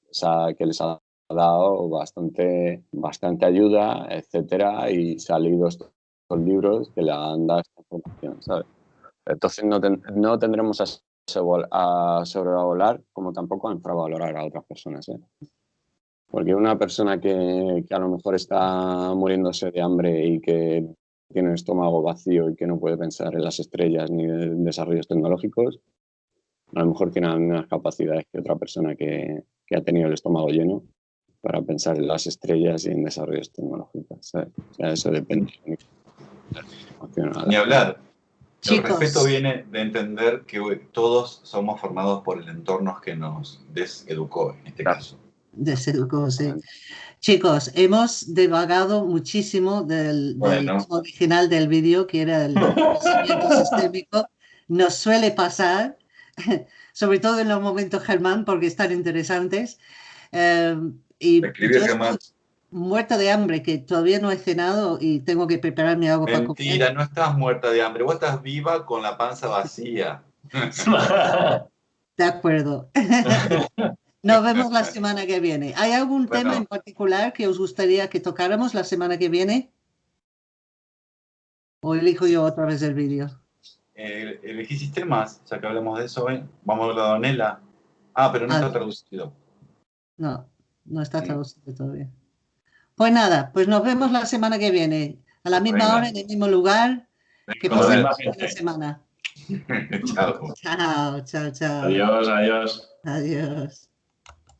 que les ha ha dado bastante, bastante ayuda, etcétera, y se ha leído estos, libros que le han dado esta información, ¿sabes? Entonces no, no tendremos a, a sobrevalorar como tampoco a infravalorar a otras personas, ¿eh? Porque una persona que, que, a lo mejor está muriéndose de hambre y que tiene el estómago vacío y que no puede pensar en las estrellas ni en desarrollos tecnológicos, a lo mejor tiene las mismas capacidades que otra persona que, que ha tenido el estómago lleno para pensar en las estrellas y en desarrollos tecnológicos. O sea, eso depende. Ni hablar. El respeto viene de entender que todos somos formados por el entorno que nos deseducó, en este caso. Deseducó, sí. Chicos, hemos devagado muchísimo del, original del vídeo, que era el pensamiento sistémico. Nos suele pasar, sobre todo en los momentos Germán, porque están interesantes. Eh, y muerta de hambre, que todavía no he cenado y tengo que preparar mi agua para comer. Mentira, no estás muerta de hambre, vos estás viva con la panza vacía. de acuerdo. Nos vemos la semana que viene. ¿Hay algún tema en particular que os gustaría que tocáramos la semana que viene? ¿O elijo yo otra vez el vídeo? Eh, elegí sistemas, ya que hablamos de eso, ¿eh? vamos a hablar de Donela. Ah, pero no está traducido. No. No está traducido todavía. Pues nada, pues nos vemos la semana que viene, a la misma hora, en el mismo lugar. Que pasen una semana. chao. Chao, chao, chao. Adiós, adiós. Adiós.